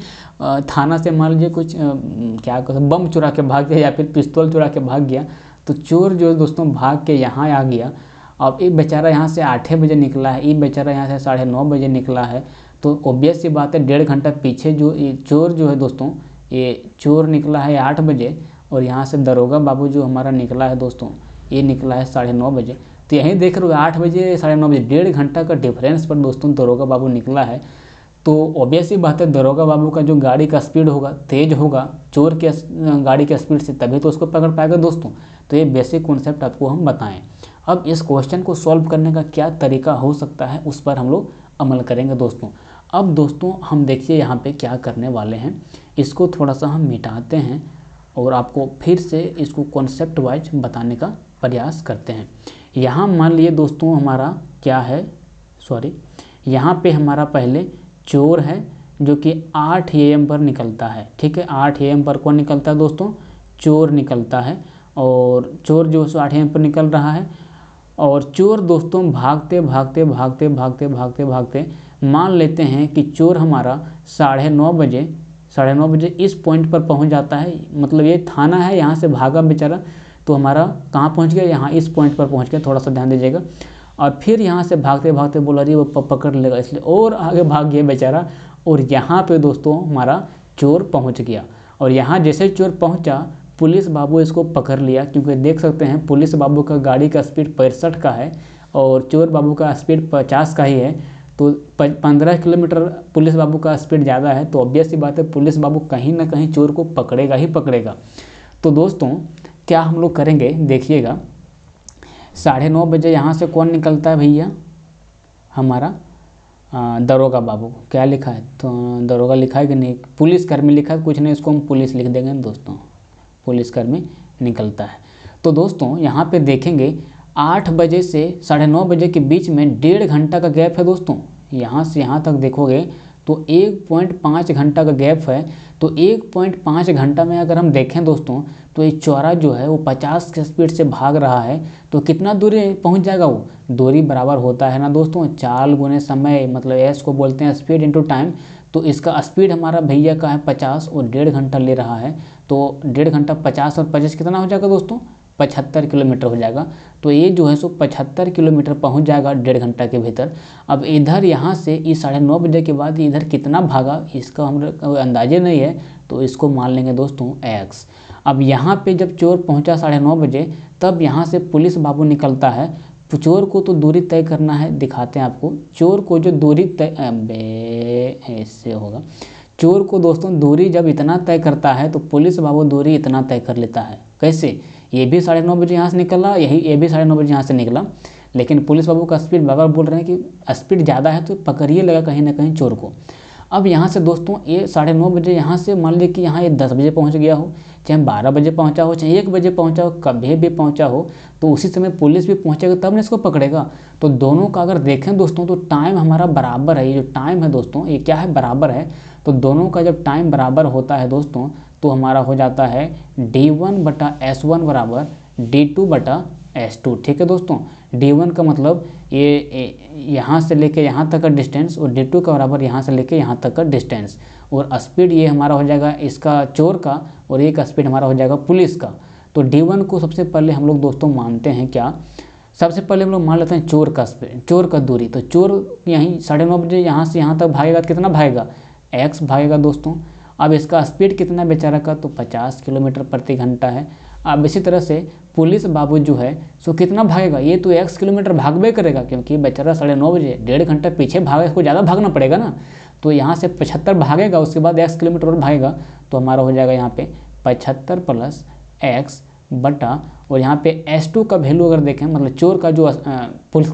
थाना से मान लीजिए कुछ क्या कहते बम चुरा के भाग गया या फिर पिस्तौल चुरा के भाग गया तो चोर जो दोस्तों, भाग के यहाँ आ गया अब एक बेचारा यहाँ से आठ बजे निकला है, ये बेचारा यहाँ से साढ़े नौ बजे निकला है। तो ओबियस सी बात है, डेढ़ घंटा पीछे जो ये चोर जो है दोस्तों, ये चोर निकला है आठ बजे और यहाँ से दरोगा बाबू जो हमारा निकला है दोस्तों, ये निकला है साढ़े नौ बजे। तो यहीं देख रहे हो, आठ बजे, साढ़े नौ बजे, डेढ़ घंटा का डिफरेंस पर दोस्तों दरोगा बाबू निकला है। तो ऑब्वियस ही बात है, दरोगा बाबू का जो गाड़ी का स्पीड होगा, तेज होगा, चोर के, गाड़ी के स्पीड से तभी तो उसको पकड़ पाएगा दोस्तों। तो ये बेसिक कॉन्सेप्ट आपको हम बताएँ। अब इस क्वेश्चन को सॉल्व करने का क्या तरीका हो सकता है, उस पर हम लोग अमल करेंगे दोस्तों। अब दोस्तों, हम देखिए यहाँ पे क्या करने वाले हैं। इसको थोड़ा सा हम मिटाते हैं और आपको फिर से इसको कॉन्सेप्ट वाइज बताने का प्रयास करते हैं। यहाँ मान लिए दोस्तों, हमारा क्या है? सॉरी यहाँ पे हमारा पहले चोर है, जो कि 8 एम पर निकलता है। ठीक है 8 एम पर कौन निकलता है दोस्तों? चोर निकलता है। और चोर जो है आठ एम पर निकल रहा है और चोर दोस्तों भागते भागते भागते भागते भागते भागते मान लेते हैं कि चोर हमारा साढ़े नौ बजे, साढ़े नौ बजे इस पॉइंट पर पहुँच जाता है। मतलब ये थाना है, यहाँ से भागा बेचारा तो हमारा कहाँ पहुँच गया? यहाँ इस पॉइंट पर पहुँच गया, थोड़ा सा ध्यान दीजिएगा। और फिर यहाँ से भागते भागते बोला रही वो पकड़ लेगा। इसलिए और आगे भाग गया बेचारा, और यहाँ पे दोस्तों हमारा चोर पहुँच गया। और यहाँ जैसे चोर पहुँचा पुलिस बाबू इसको पकड़ लिया, क्योंकि देख सकते हैं पुलिस बाबू का गाड़ी का स्पीड पैंसठ का है और चोर बाबू का स्पीड पचास का ही है। तो पंद्रह किलोमीटर पुलिस बाबू का स्पीड ज़्यादा है तो ऑब्वियस सी बात है पुलिस बाबू कहीं ना कहीं चोर को पकड़ेगा ही पकड़ेगा। तो दोस्तों, क्या हम लोग करेंगे? देखिएगा। साढ़े नौ बजे यहाँ से कौन निकलता है भैया? हमारा दरोगा बाबू। क्या लिखा है? तो दरोगा लिखा है कि नहीं? पुलिस कर्मी लिखा है, कुछ नहीं, इसको हम पुलिस लिख देंगे दोस्तों। पुलिस कर्मी निकलता है। तो दोस्तों, यहाँ पे देखेंगे, आठ बजे से साढ़े नौ बजे के बीच में डेढ़ घंटा का गैप है दोस्तों। यहाँ से यहाँ तक देखोगे तो एक पॉइंट पाँच घंटा का गैप है। तो एक पॉइंट पाँच घंटा में अगर हम देखें दोस्तों तो ये चौरा जो है, वो पचास के स्पीड से भाग रहा है। तो कितना दूरी पहुँच जाएगा वो? दूरी बराबर होता है ना दोस्तों? चाल गुने समय मतलब एस को बोलते हैं स्पीड इनटू टाइम तो इसका स्पीड हमारा भैया का है पचास और डेढ़ घंटा ले रहा है। तो डेढ़ घंटा पचास और पचास कितना हो जाएगा दोस्तों? पचहत्तर किलोमीटर हो जाएगा। तो ये जो है सो पचहत्तर किलोमीटर पहुँच जाएगा डेढ़ घंटा के भीतर। अब इधर यहाँ से इस साढ़े नौ बजे के बाद इधर कितना भागा, इसका हम अंदाजे नहीं है। तो इसको मान लेंगे दोस्तों एक्स अब यहाँ पे जब चोर पहुँचा साढ़े नौ बजे, तब यहाँ से पुलिस बाबू निकलता है। चोर को तो दूरी तय करना है, दिखाते हैं आपको। चोर को जो दूरी तय ऐसे होगा। चोर को दोस्तों दूरी जब इतना तय करता है तो पुलिस बाबू दूरी इतना तय कर लेता है। कैसे? ये भी साढ़े नौ बजे यहाँ से निकला, यही, ये भी साढ़े नौ बजे यहाँ से निकला। लेकिन पुलिस बाबू का स्पीड, बाबा बोल रहे हैं कि स्पीड ज़्यादा है तो पकड़िए लगा कहीं ना कहीं चोर को। अब यहाँ से दोस्तों, ये साढ़े नौ बजे यहाँ से मान लीजिए कि यहाँ ये दस बजे पहुँच गया हो, चाहे बारह बजे पहुँचा हो, चाहे एक बजे पहुँचा हो, कभी भी पहुँचा हो तो उसी समय पुलिस भी पहुँचेगा, तब ना इसको पकड़ेगा। तो दोनों का अगर देखें दोस्तों तो टाइम हमारा बराबर है, ये जो टाइम है दोस्तों, ये क्या है? बराबर है। तो दोनों का जब टाइम बराबर होता है दोस्तों तो हमारा हो जाता है डी वन बटा एस वन बराबर डी टू बटा एस टू ठीक है दोस्तों? डी वन का मतलब ये यहाँ से लेके यहाँ तक का डिस्टेंस और डी टू का बराबर यहाँ से लेके यहाँ तक का डिस्टेंस और स्पीड ये हमारा हो जाएगा इसका चोर का और एक स्पीड हमारा हो जाएगा पुलिस का। तो डी वन को सबसे पहले हम लोग दोस्तों मानते हैं क्या? सबसे पहले हम लोग मान लेते हैं चोर का स्पीड चोर का दूरी। तो चोर यहीं साढ़े नौ बजे यहाँ से यहाँ तक भागेगा, कितना भागेगा? एक्स भागेगा दोस्तों। अब इसका स्पीड कितना बेचारा का? तो 50 किलोमीटर प्रति घंटा है। अब इसी तरह से पुलिस बाबू जो है, सो कितना भागेगा? ये तो एक्स किलोमीटर भागबे करेगा, क्योंकि बेचारा साढ़े नौ बजे, डेढ़ घंटा पीछे भागे इसको ज़्यादा भागना पड़ेगा ना? तो यहाँ से पचहत्तर भागेगा, उसके बाद एक्स किलोमीटर और भागेगा तो हमारा हो जाएगा यहाँ पे पचहत्तर प्लस एक्स बटा, और यहाँ पे एस टू का वैल्यू अगर देखें मतलब चोर का जो पुलिस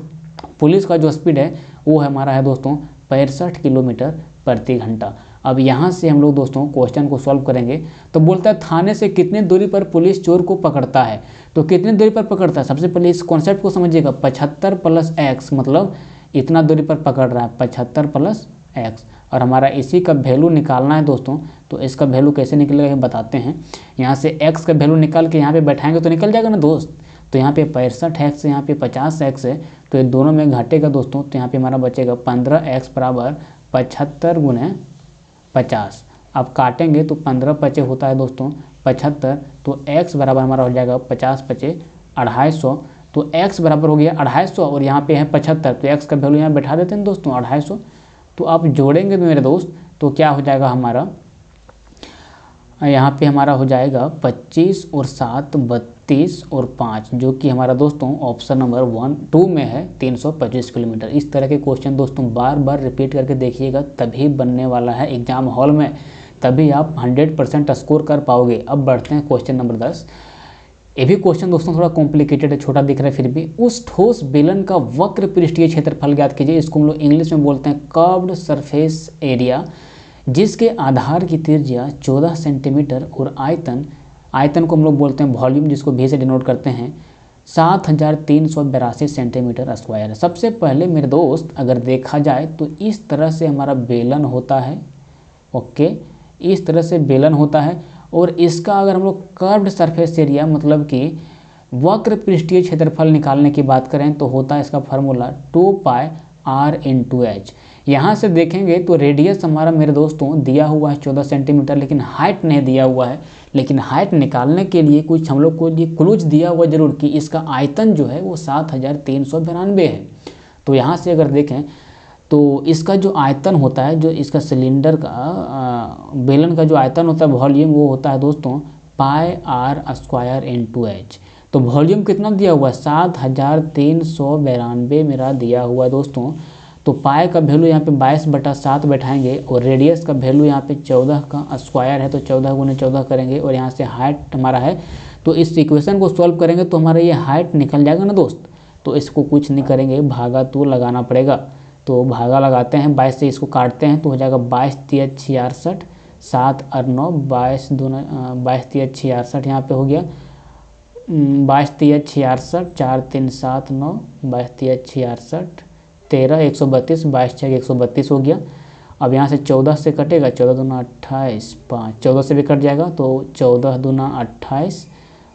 पुलिस का जो स्पीड है, वो हमारा है दोस्तों, पैंसठ किलोमीटर प्रति घंटा। अब यहाँ से हम लोग दोस्तों क्वेश्चन को सॉल्व करेंगे। तो बोलता है, थाने से कितने दूरी पर पुलिस चोर को पकड़ता है? तो कितने दूरी पर पकड़ता है? सबसे पहले इस कॉन्सेप्ट को समझिएगा। पचहत्तर प्लस एक्स मतलब इतना दूरी पर पकड़ रहा है। पचहत्तर प्लस एक्स और हमारा इसी का वैल्यू निकालना है दोस्तों। तो इसका वैल्यू कैसे निकलेगा ये बताते हैं। यहाँ से एक्स का वैल्यू निकाल के यहाँ पे बैठाएँगे तो निकल जाएगा ना दोस्त? तो यहाँ पे पैंसठ एक्स है, यहाँ पे पचास एक्स है। तो ये दोनों में घटेगा दोस्तों। तो यहाँ पे हमारा बचेगा पंद्रह एक्स बराबर पचहत्तर गुने पचास। अब काटेंगे तो पंद्रह पचे होता है दोस्तों, पचहत्तर तो x बराबर हमारा हो जाएगा पचास पचे अढ़ाई सौ। तो x बराबर हो गया अढ़ाई सौ और यहाँ पे है पचहत्तर तो x का वैल्यू यहाँ बैठा देते हैं दोस्तों, अढ़ाई सौ। तो आप जोड़ेंगे मेरे दोस्त तो क्या हो जाएगा हमारा? यहाँ पे हमारा हो जाएगा पच्चीस और सात बत्तीस। और पाँच, जो कि हमारा दोस्तों ऑप्शन नंबर वन टू में है, तीन सौ पच्चीस किलोमीटर। इस तरह के क्वेश्चन दोस्तों बार बार रिपीट करके देखिएगा, तभी बनने वाला है एग्ज़ाम हॉल में। तभी आप हंड्रेड परसेंट स्कोर कर पाओगे। अब बढ़ते हैं क्वेश्चन नंबर दस। ये भी क्वेश्चन दोस्तों थोड़ा कॉम्प्लिकेटेड है, छोटा दिख रहा है फिर भी। उस ठोस बेलन का वक्र पृष्ठीय क्षेत्रफल ज्ञात कीजिए, इसको हम लोग इंग्लिश में बोलते हैं कर्व्ड सरफेस एरिया जिसके आधार की त्रिज्या 14 सेंटीमीटर और आयतन आयतन को हम लोग बोलते हैं वॉल्यूम, जिसको भी से डिनोट करते हैं, सात हज़ार तीन सौ बेरासी सेंटीमीटर स्क्वायर सबसे पहले मेरे दोस्त, अगर देखा जाए तो इस तरह से हमारा बेलन होता है, ओके? इस तरह से बेलन होता है, और इसका अगर हम लोग कर्व्ड सरफेस एरिया मतलब कि वक्र पृष्ठीय क्षेत्रफल निकालने की बात करें तो होता है इसका formula two pi R into H यहाँ से देखेंगे तो रेडियस हमारा मेरे दोस्तों दिया हुआ है चौदह सेंटीमीटर लेकिन हाइट नहीं दिया हुआ है। लेकिन हाइट निकालने के लिए कुछ हम लोग को ये क्लूज दिया हुआ ज़रूर कि इसका आयतन जो है वो सात हज़ार तीन सौ बिरानवे है। तो यहाँ से अगर देखें तो इसका जो आयतन होता है, जो इसका सिलेंडर का बेलन का जो आयतन होता है वॉल्यूम वो होता है दोस्तों pi R square into H तो वॉल्यूम कितना दिया हुआ है? सात हज़ार तीन सौ बिरानवे मेरा दिया हुआ है दोस्तों। तो पाए का वैल्यू यहाँ पे बाईस बटा सात बैठाएँगे और रेडियस का वैल्यू यहाँ पे चौदह का स्क्वायर है तो चौदह गुने चौदह करेंगे और यहाँ से हाइट हमारा है। तो इस इक्वेशन को सॉल्व करेंगे तो हमारा ये हाइट निकल जाएगा ना दोस्त? तो इसको कुछ नहीं करेंगे, भागा तो लगाना पड़ेगा। तो भागा लगाते हैं, बाईस से इसको काटते हैं तो हो जाएगा बाईस तिया छियासठ, सात और नौ, बाईस दोनों बाईस तिया छियासठ यहाँ पे हो गया। बाईस तिया छियासठ, चार तीन सात नौ, बाईस तिया छियासठ तेरह एक सौ बत्तीस बाईस छः एक सौ बत्तीस हो गया। अब यहाँ से चौदह से कटेगा चौदह दूना अट्ठाईस पाँच। चौदह से भी कट जाएगा तो चौदह दूना अट्ठाईस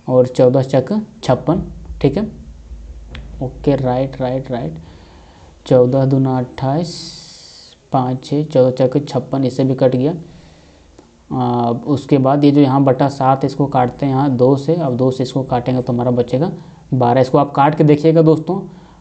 और चौदह चक छप्पन ठीक है? Okay right right right. चौदह दूना अट्ठाईस पाँच छः चौदह चक छप्पन इससे भी कट गया। आ, उसके बाद ये जो यहाँ बटा सात इसको काटते हैं यहाँ दो से अब दो से इसको काटेंगे तो हमारा बचेगा। बारह इसको आप काट के देखिएगा दोस्तों।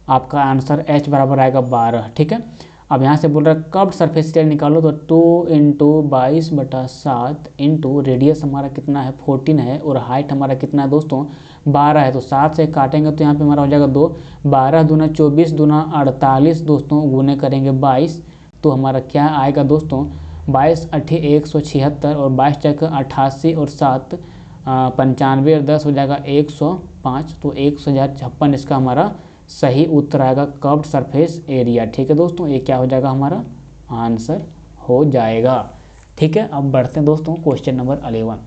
आपका आंसर एच बराबर आएगा बारह, ठीक है? अब यहाँ से बोल रहा है, कब सरफेस एरिया निकालो? तो टू इंटू बाईस बटा सात इंटू रेडियस हमारा कितना है? फोर्टीन है और हाइट हमारा कितना है दोस्तों? बारह है। तो सात से काटेंगे तो यहाँ पे हमारा हो जाएगा दो। बारह दूना चौबीस दूना अड़तालीस दोस्तों गुने करेंगे बाईस तो हमारा क्या आएगा दोस्तों? बाईस अट्ठी एक सौ छिहत्तर और बाईस चक अट्ठासी और सात पंचानवे और दस हो जाएगा एक सौ पाँच तो एक सौ हज़ार छप्पन इसका हमारा सही उत्तर आएगा कर्व्ड सरफेस एरिया ठीक है दोस्तों, ये क्या हो जाएगा हमारा? आंसर हो जाएगा। ठीक है, अब बढ़ते हैं दोस्तों क्वेश्चन नंबर अलेवन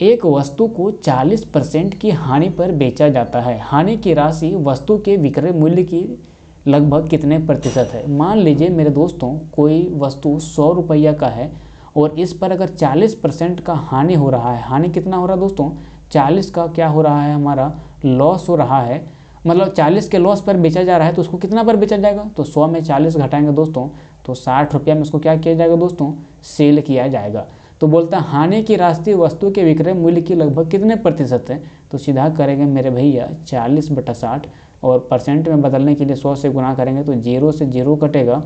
एक वस्तु को 40 परसेंट की हानि पर बेचा जाता है। हानि की राशि वस्तु के विक्रय मूल्य की लगभग कितने प्रतिशत है? मान लीजिए मेरे दोस्तों, कोई वस्तु सौ रुपया का है और इस पर अगर 40 परसेंट का हानि हो रहा है, हानि कितना हो रहा है दोस्तों? 40 का क्या हो रहा है हमारा? लॉस हो रहा है। मतलब 40 के लॉस पर बेचा जा रहा है तो उसको कितना पर बेचा जाएगा? तो 100 में 40 घटाएँगे दोस्तों तो साठ रुपया में उसको क्या किया जाएगा दोस्तों? सेल किया जाएगा। तो बोलता है, हानि की राष्ट्रीय वस्तु के विक्रय मूल्य की लगभग कितने प्रतिशत है? तो सीधा करेंगे मेरे भैया चालीस बटा साठ और परसेंट में बदलने के लिए सौ से गुना करेंगे तो ज़ीरो से ज़ीरो कटेगा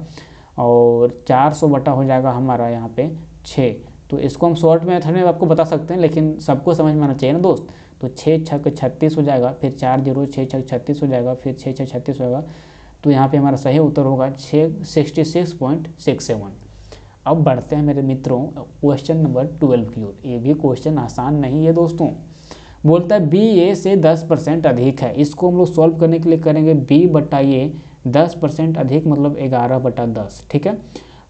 और चार सौ बटा हो जाएगा हमारा यहाँ पे छः। तो इसको हम शॉर्ट मेथड में आपको बता सकते हैं, लेकिन सबको समझ में आना चाहिए ना दोस्त? तो छः छक छत्तीस हो जाएगा, फिर चार ज़ीरो, छः छक छत्तीस हो जाएगा, फिर छः छः छत्तीस हो जाएगा। तो यहाँ पे हमारा सही उत्तर होगा छः, sixty six point six seven. अब बढ़ते हैं मेरे मित्रों क्वेश्चन नंबर ट्वेल्व की ओर। ये भी क्वेश्चन आसान नहीं है दोस्तों। बोलता है बी ए से दस परसेंट अधिक है। इसको हम लोग सॉल्व करने के लिए करेंगे बी बटा ए दस परसेंट अधिक मतलब ग्यारह बटा दस, ठीक है?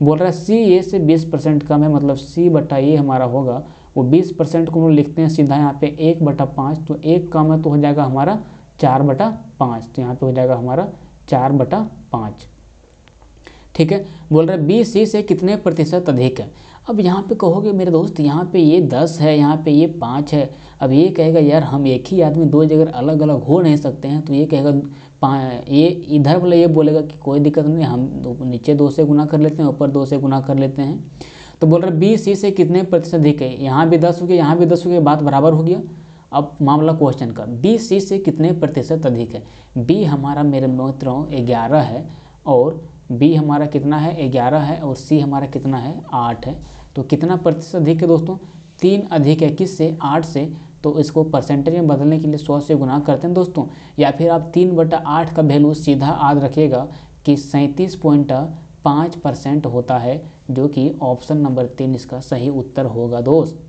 बोल रहा है सी ए से बीस परसेंट कम है मतलब सी बटा ए हमारा होगा। वो बीस परसेंट को हम लिखते हैं सीधा यहाँ पे एक बटा पाँच तो एक कम है तो हो जाएगा हमारा चार बटा पाँच तो यहाँ पे हो जाएगा हमारा चार बटा पाँच। ठीक है? बोल रहे बी सी से कितने प्रतिशत अधिक है? अब यहाँ पे कहोगे, मेरे दोस्त, यहाँ पे ये दस है, यहाँ पे ये पाँच है। अब ये कहेगा, यार, हम एक ही आदमी, दो जगह अलग अलग हो नहीं सकते हैं। तो ये कहेगा ये इधर वाला ये बोलेगा कि कोई दिक्कत नहीं, हम नीचे दो से गुना कर लेते हैं, ऊपर दो से गुना कर लेते हैं। तो बोल रहे बी, सी से कितने प्रतिशत अधिक है यहाँ भी दस हो गया, यहाँ भी दस हो गया, बात बराबर हो गया। अब मामला क्वेश्चन का, बी, सी से कितने प्रतिशत अधिक है? बी हमारा मेरे मित्रों, ग्यारह है, और बी हमारा कितना है? ग्यारह है, और सी हमारा कितना है? आठ है। तो कितना प्रतिशत अधिक है दोस्तों? तीन अधिक है किस से आठ से। तो इसको परसेंटेज में बदलने के लिए सौ से गुना करते हैं दोस्तों। या फिर आप तीन बटा आठ का वैल्यू सीधा याद रखिएगा कि सैंतीस पॉइंट पाँच परसेंट होता है, जो कि ऑप्शन नंबर तीन इसका सही उत्तर होगा, दोस्त।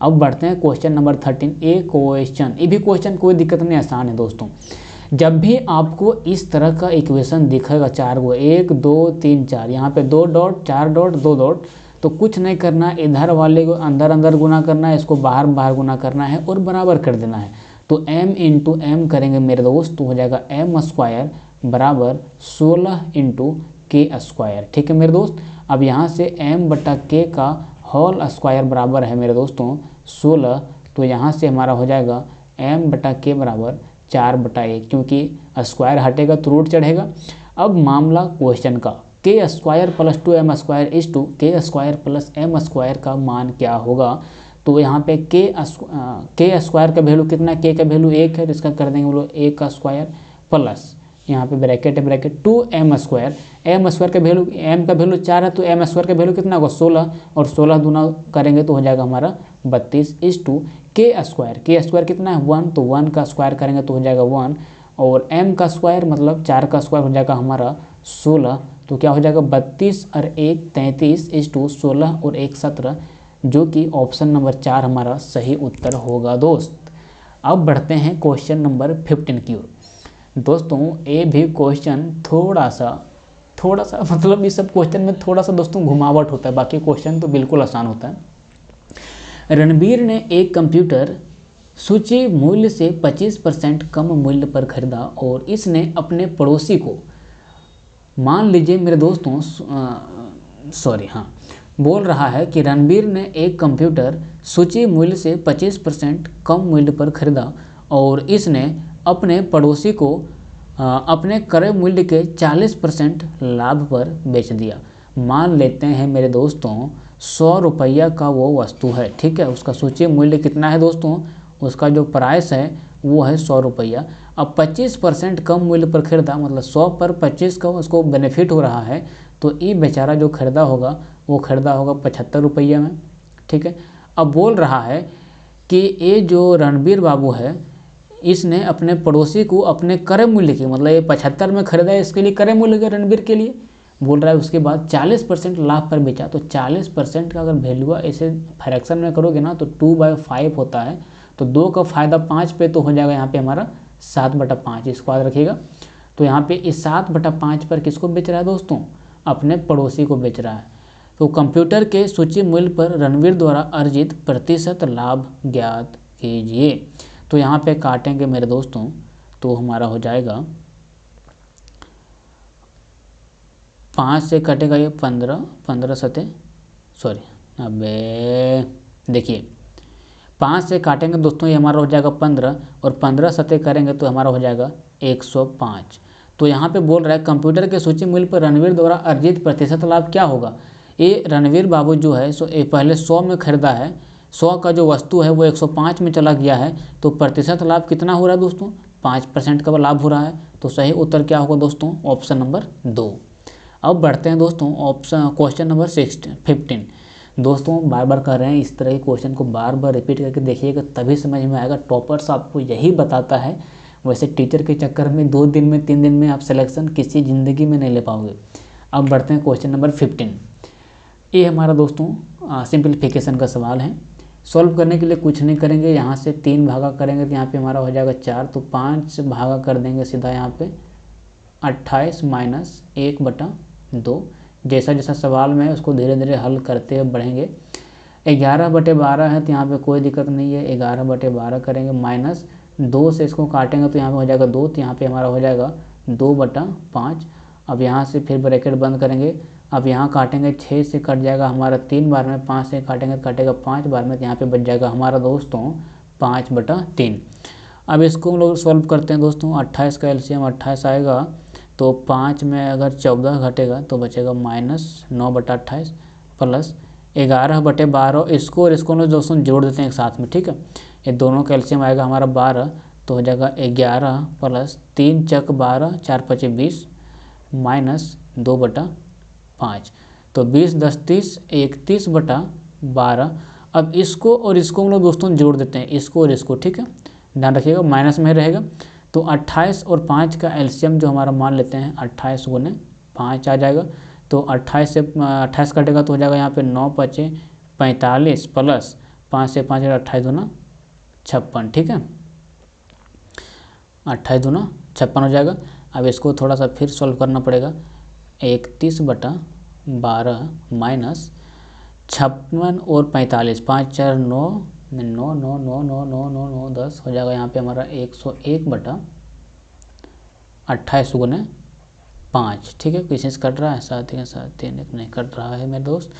अब बढ़ते हैं question number thirteen. A question. ये भी क्वेश्चन कोई दिक्कत नहीं, आसान है, दोस्तों। जब भी आपको इस तरह का इक्वेशन दिखेगा चार वो एक, दो, तीन, चार, यहाँ पे दो डॉट, चार डॉट, दो डॉट तो कुछ नहीं करना, इधर वाले को अंदर अंदर गुना करना है, इसको बाहर बाहर गुना करना है और बराबर कर देना है। तो m इंटू एम करेंगे मेरे दोस्त तो हो जाएगा एम स्क्वायर बराबर सोलह इंटू के स्क्वायर ठीक है मेरे दोस्त? अब यहाँ से एम बटा के का होल स्क्वायर बराबर है मेरे दोस्तों, सोलह तो यहाँ से हमारा हो जाएगा एम बटा के बराबर चार बटा एक, क्योंकि स्क्वायर हटेगा तो रूट चढ़ेगा। अब मामला क्वेश्चन का K square plus two M square is to K square plus M square का मान क्या होगा? तो यहाँ पे के के स्क्वायर का वैल्यू कितना के का वैल्यू एक है इसका कर देंगे बोलो एक का स्क्वायर प्लस यहाँ पे ब्रैकेट है bracket two M square M square का वैल्यू एम का वैल्यू चार है तो एम स्क्वायर का वैल्यू कितना होगा? सोलह. और सोलह दूना करेंगे तो हो जाएगा हमारा बत्तीस is to K square K square कितना है? वन तो वन का स्क्वायर करेंगे तो हो जाएगा वन और एम का स्क्वायर मतलब चार का स्क्वायर हो जाएगा हमारा सोलह. तो क्या हो जाएगा? बत्तीस और एक तैंतीस इज़ टू सोलह और एक सत्रह, जो कि ऑप्शन नंबर चार हमारा सही उत्तर होगा, दोस्त. अब बढ़ते हैं क्वेश्चन नंबर फिफ्टीन की ओर. दोस्तों, ये भी क्वेश्चन थोड़ा सा थोड़ा सा [LAUGHS] मतलब इस सब क्वेश्चन में थोड़ा सा दोस्तों घुमावट होता है, बाकी क्वेश्चन तो बिल्कुल आसान होता है। रणबीर ने एक कंप्यूटर सूची मूल्य से 25 परसेंट कम मूल्य पर खरीदा और इसने अपने पड़ोसी को, मान लीजिए मेरे दोस्तों सॉरी हाँ बोल रहा है कि रणबीर ने एक कंप्यूटर सूची मूल्य से 25 परसेंट कम मूल्य पर खरीदा और इसने अपने पड़ोसी को अपने क्रय मूल्य के 40 परसेंट लाभ पर बेच दिया। मान लेते हैं मेरे दोस्तों, सौ रुपया का वो वस्तु है, ठीक है? उसका सूची मूल्य कितना है दोस्तों? उसका जो प्राइस है, वो है सौ रुपया। अब 25 परसेंट कम मूल्य पर खरीदा मतलब 100 पर 25 का उसको बेनिफिट हो रहा है तो ये बेचारा जो खरीदा होगा, वो खरीदा होगा पचहत्तर रुपये में, ठीक है? अब बोल रहा है कि ये जो रणबीर बाबू है इसने अपने पड़ोसी को अपने क्रय मूल्य की मतलब ये पचहत्तर में खरीदा है, इसके लिए क्रय मूल्य के रणबीर के लिए, बोल रहा है उसके बाद 40 परसेंट लाभ पर बेचा। तो 40 परसेंट का अगर वैल्यू ऐसे फ्रैक्शन में करोगे ना तो टू बाई फाइव होता है। तो दो का फ़ायदा पाँच पे तो हो जाएगा यहाँ पे हमारा सात बटा पाँच, इसको याद रखिएगा। तो यहाँ पे इस सात बटा पाँच पर किसको बेच रहा है दोस्तों? अपने पड़ोसी को बेच रहा है। तो कंप्यूटर के सूची मूल्य पर रणवीर द्वारा अर्जित प्रतिशत लाभ ज्ञात कीजिए। तो यहाँ पे काटेंगे मेरे दोस्तों तो हमारा हो जाएगा। पाँच से कटेगा ये पंद्रह पंद्रह सतह सॉरी अबे, देखिए, पाँच से काटेंगे दोस्तों, ये हमारा हो जाएगा पंद्रह, और पंद्रह सतह करेंगे तो हमारा हो जाएगा एक सौ पाँच। तो यहाँ पे बोल रहा है, कंप्यूटर के सूची मूल्य पर रणवीर द्वारा अर्जित प्रतिशत लाभ क्या होगा? ये रणवीर बाबू जो है, सो ये पहले सौ में खरीदा है सौ का जो वस्तु है वो एक सौ पाँच में चला गया है तो प्रतिशत लाभ कितना हो रहा है दोस्तों? पाँच परसेंट का लाभ हो रहा है तो सही उत्तर क्या होगा दोस्तों? ऑप्शन नंबर दो। अब बढ़ते हैं दोस्तों, option, question number sixteen, fifteen. दोस्तों बार बार कर रहे हैं, इस तरह के क्वेश्चन को बार बार रिपीट करके देखिएगा, तभी समझ में आएगा। टॉपर्स आपको यही बताता है, वैसे टीचर के चक्कर में दो दिन में, तीन दिन में आप सिलेक्शन किसी ज़िंदगी में नहीं ले पाओगे। अब बढ़ते हैं क्वेश्चन नंबर फिफ्टीन। ये हमारा दोस्तों सिंप्लीफिकेशन का सवाल है। सॉल्व करने के लिए कुछ नहीं करेंगे, यहाँ से तीन भागा करेंगे तो यहाँ पे हमारा हो जाएगा चार तो पाँच भागा कर देंगे सीधा यहाँ पे अट्ठाईस माइनस एक बटा दो। जैसा जैसा सवाल में है उसको धीरे धीरे हल करते हुए बढ़ेंगे। ग्यारह बटे बारह है तो यहाँ पे कोई दिक्कत नहीं है, ग्यारह बटे बारह करेंगे माइनस दो से इसको काटेंगे तो यहाँ पे हो जाएगा दो तो यहाँ पे हमारा हो जाएगा दो बटा पाँच। अब यहाँ से फिर ब्रैकेट बंद करेंगे अब यहाँ काटेंगे छः से कट जाएगा हमारा, तीन बार में पाँच से काटेंगे, कटेगा पाँच, बार में तो यहाँ पे बच जाएगा हमारा दोस्तों पाँच बटा तीन। अब इसको हम लोग सॉल्व करते हैं दोस्तों, अट्ठाईस का एलसीएम अट्ठाईस आएगा तो पाँच में अगर चौदह घटेगा तो बचेगा माइनस नौ बटा अट्ठाईस प्लस ग्यारह बटे बारह, इसको और इसको दोस्तों जोड़ देते हैं एक साथ में, ठीक है? ये दोनों कैल्शियम आएगा हमारा बारह तो हो जाएगा ग्यारह प्लस तीन चक बारह, चार पचे बीस, माइनस दो बटा पाँच। तो बीस, दस, तीस, इकतीस बटा बारह। अब इसको और इसको हम लोग दोस्तों जोड़ देते हैं, इसको और इसको, ठीक है? ध्यान रखिएगा, माइनस में रहेगा। तो 28 और पाँच का एल्शियम जो हमारा मान लेते हैं 28 गुने पाँच आ जाएगा। तो 28 से 28 कटेगा तो हो जाएगा यहाँ पे नौ पचे पैंतालीस प्लस पाँच से पाँच अट्ठाईस दूना छप्पन, ठीक है? अट्ठाईस दूना छप्पन हो जाएगा। अब इसको थोड़ा सा फिर सॉल्व करना पड़ेगा। इकतीस बटा बारह माइनस छप्पन और पैंतालीस पाँच चार नौ नौ नौ नौ नौ नौ नौ नौ दस हो जाएगा यहाँ पे हमारा एक सौ एक बटा अट्ठाईस गुने पाँच। ठीक है से कट रहा है साथ ही साथ तीन एक नहीं कट रहा है मेरे दोस्त।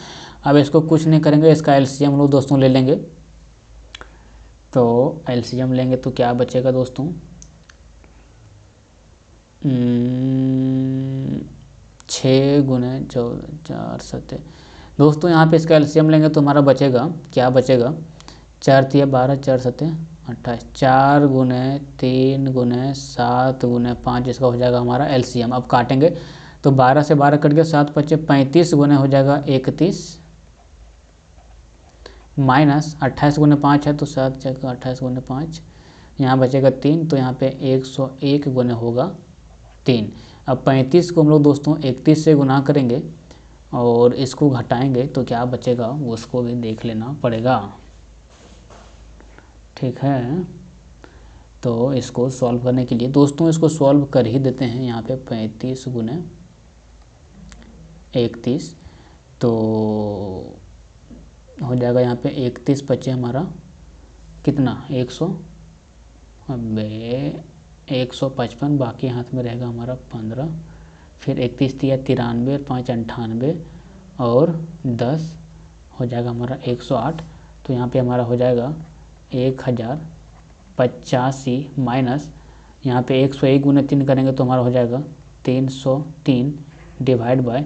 अब इसको कुछ नहीं करेंगे इसका एलसीएम लोग दोस्तों ले लेंगे। तो एलसीएम लेंगे तो क्या बचेगा दोस्तों? हम्म, छः गुने चौदह चार सत्तर दोस्तों, यहाँ पे इसका एलसीएम लेंगे तो हमारा बचेगा। क्या बचेगा? चार तिया बारह, चार सत्य, अट्ठाईस। चार गुने तीन गुने सात गुने पाँच, इसका हो जाएगा हमारा एलसीएम। अब काटेंगे तो बारह से बारह कट गया, सात पच्चे पैंतीस गुने हो जाएगा इकतीस। माइनस अट्ठाईस गुने पाँच है तो सात जगह अट्ठाईस गुने पाँच। यहाँ बचेगा तीन तो यहाँ पे एक सौ एक गुने होगा तीन। अब पैंतीस को हम लोग दोस्तों इकतीस से गुना करेंगे और इसको घटाएँगे तो क्या बचेगा? उसको भी देख लेना पड़ेगा। ठीक है? तो इसको सॉल्व करने के लिए दोस्तों इसको सॉल्व कर ही देते हैं यहाँ पे पैंतीस गुने इकतीस। तो हो जाएगा यहाँ पे इकतीस पच्चे हमारा कितना? एक सौ अबे एक सौ पचपन, बाकी हाथ में रहेगा हमारा पंद्रह, फिर इकतीस दिया तिरानवे और पाँच अंठानवे, और दस हो जाएगा हमारा एक सौ आठ तो यहाँ पे हमारा हो जाएगा एक हज़ार पचासी माइनस, यहाँ पे एक सौ एक गुना तीन करेंगे तो हमारा हो जाएगा तीन सौ तीन डिवाइड बाय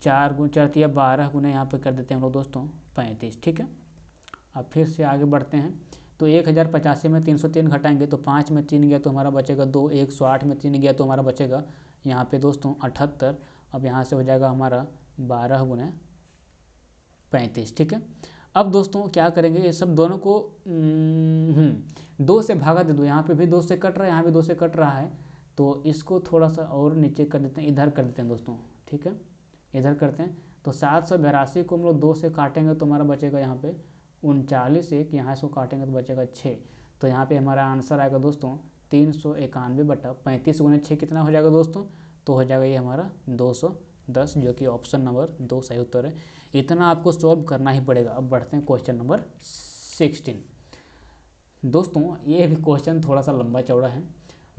चार गुण चार या बारह गुना यहाँ पे कर देते हैं हम लोग दोस्तों पैंतीस, ठीक है? अब फिर से आगे बढ़ते हैं। तो एक हज़ार पचासी में तीन सौ तीन घटाएँगे तो पाँच में तीन गया तो हमारा बचेगा दो एक सौ आठ में तीन गया तो हमारा बचेगा। यहाँ पे दोस्तों अठहत्तर अब यहाँ से हो जाएगा हमारा बारह गुना पैंतीस ठीक है? अब दोस्तों क्या करेंगे ये सब दोनों को हम्म, दो से भागा दे दो। यहाँ पे भी दो से कट रहा है यहाँ भी दो से कट रहा है। तो इसको थोड़ा सा और नीचे कर देते हैं इधर कर देते हैं दोस्तों ठीक है? इधर करते हैं। तो सात सौ बिरासी को हम लोग दो से काटेंगे तो हमारा बचेगा यहाँ पे उनचालीस एक, यहाँ से काटेंगे तो बचेगा छः तो यहाँ पे हमारा आंसर आएगा दोस्तों, तीन सौ इक्यानवे बटा पैंतीस गुने छः कितना हो जाएगा दोस्तों? तो हो जाएगा ये हमारा दो सौ दस, जो कि ऑप्शन नंबर दो सही उत्तर है। इतना आपको सॉल्व करना ही पड़ेगा। अब बढ़ते हैं क्वेश्चन नंबर सिक्सटीन दोस्तों, ये भी क्वेश्चन थोड़ा सा लंबा चौड़ा है।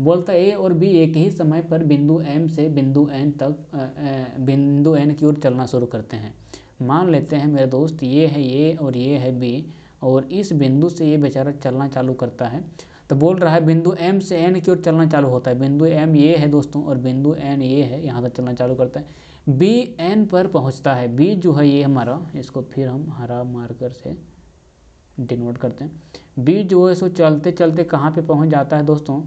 बोलता ए और बी एक ही समय पर बिंदु एम से बिंदु एन तक बिंदु एन की ओर चलना शुरू करते हैं। मान लेते हैं, मेरे दोस्त, ये है, ये और ये है बी और इस बिंदु से ये बेचारा चलना चालू करता है। तो बोल रहा है, बिंदु एम से एन की ओर चलना चालू होता है। बिंदु एम ये है दोस्तों, और बिंदु एन ये है, यहाँ तक चलना चालू करता है। बी एन पर पहुँचता है। बी जो है, ये हमारा, इसको फिर हम हरा मार्कर से डिनोट करते हैं। बी जो है, सो चलते चलते कहाँ पे पहुँच जाता है दोस्तों?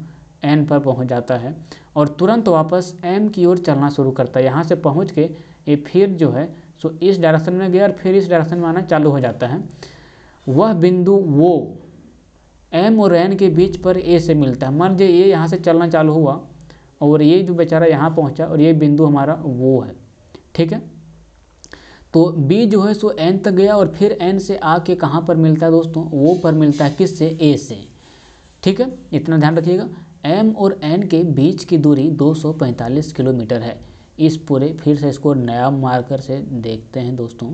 एन पर पहुँच जाता है, और तुरंत वापस एम की ओर चलना शुरू करता है। यहाँ से पहुँच के ये फिर जो है सो इस डायरेक्शन में गया और फिर इस डायरेक्शन में आना चालू हो जाता है। वह बिंदु वो एम और एन के बीच पर ए से मिलता है। मान लीजिए ये यहाँ से चलना चालू हुआ और ये जो बेचारा यहाँ पहुँचा और ये बिंदु हमारा वो है। ठीक है? तो बी जो है सो एन तक गया और फिर एन से आके कहाँ पर मिलता है दोस्तों? वो पर मिलता है किस से ए से। ठीक है? इतना ध्यान रखिएगा। एम और एन के बीच की दूरी 245 किलोमीटर है। इस पूरे, फिर से इसको नया मार्कर से देखते हैं दोस्तों,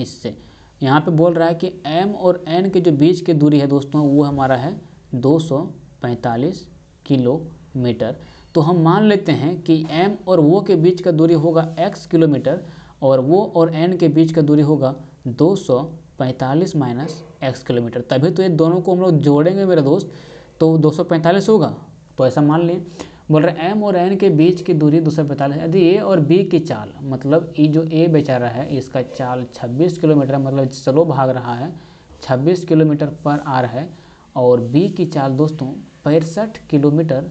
इससे। यहाँ पे बोल रहा है कि m और n के जो बीच की दूरी है दोस्तों, वो हमारा है 245 किलोमीटर। तो हम मान लेते हैं कि m और वो के बीच का दूरी होगा x किलोमीटर और वो और n के बीच का दूरी होगा 245 माइनस एक्स किलोमीटर। तभी तो ये दोनों को हम लोग जोड़ेंगे मेरे दोस्त तो 245 होगा। तो ऐसा मान लिए बोल रहे एम और एन के बीच की दूरी दो सौ पैंतालीस यदि ए और बी की चाल मतलब ये जो ए बेचारा है, इसका चाल 26 किलोमीटर मतलब स्लो भाग रहा है 26 किलोमीटर पर आर है और बी की चाल दोस्तों पैंसठ किलोमीटर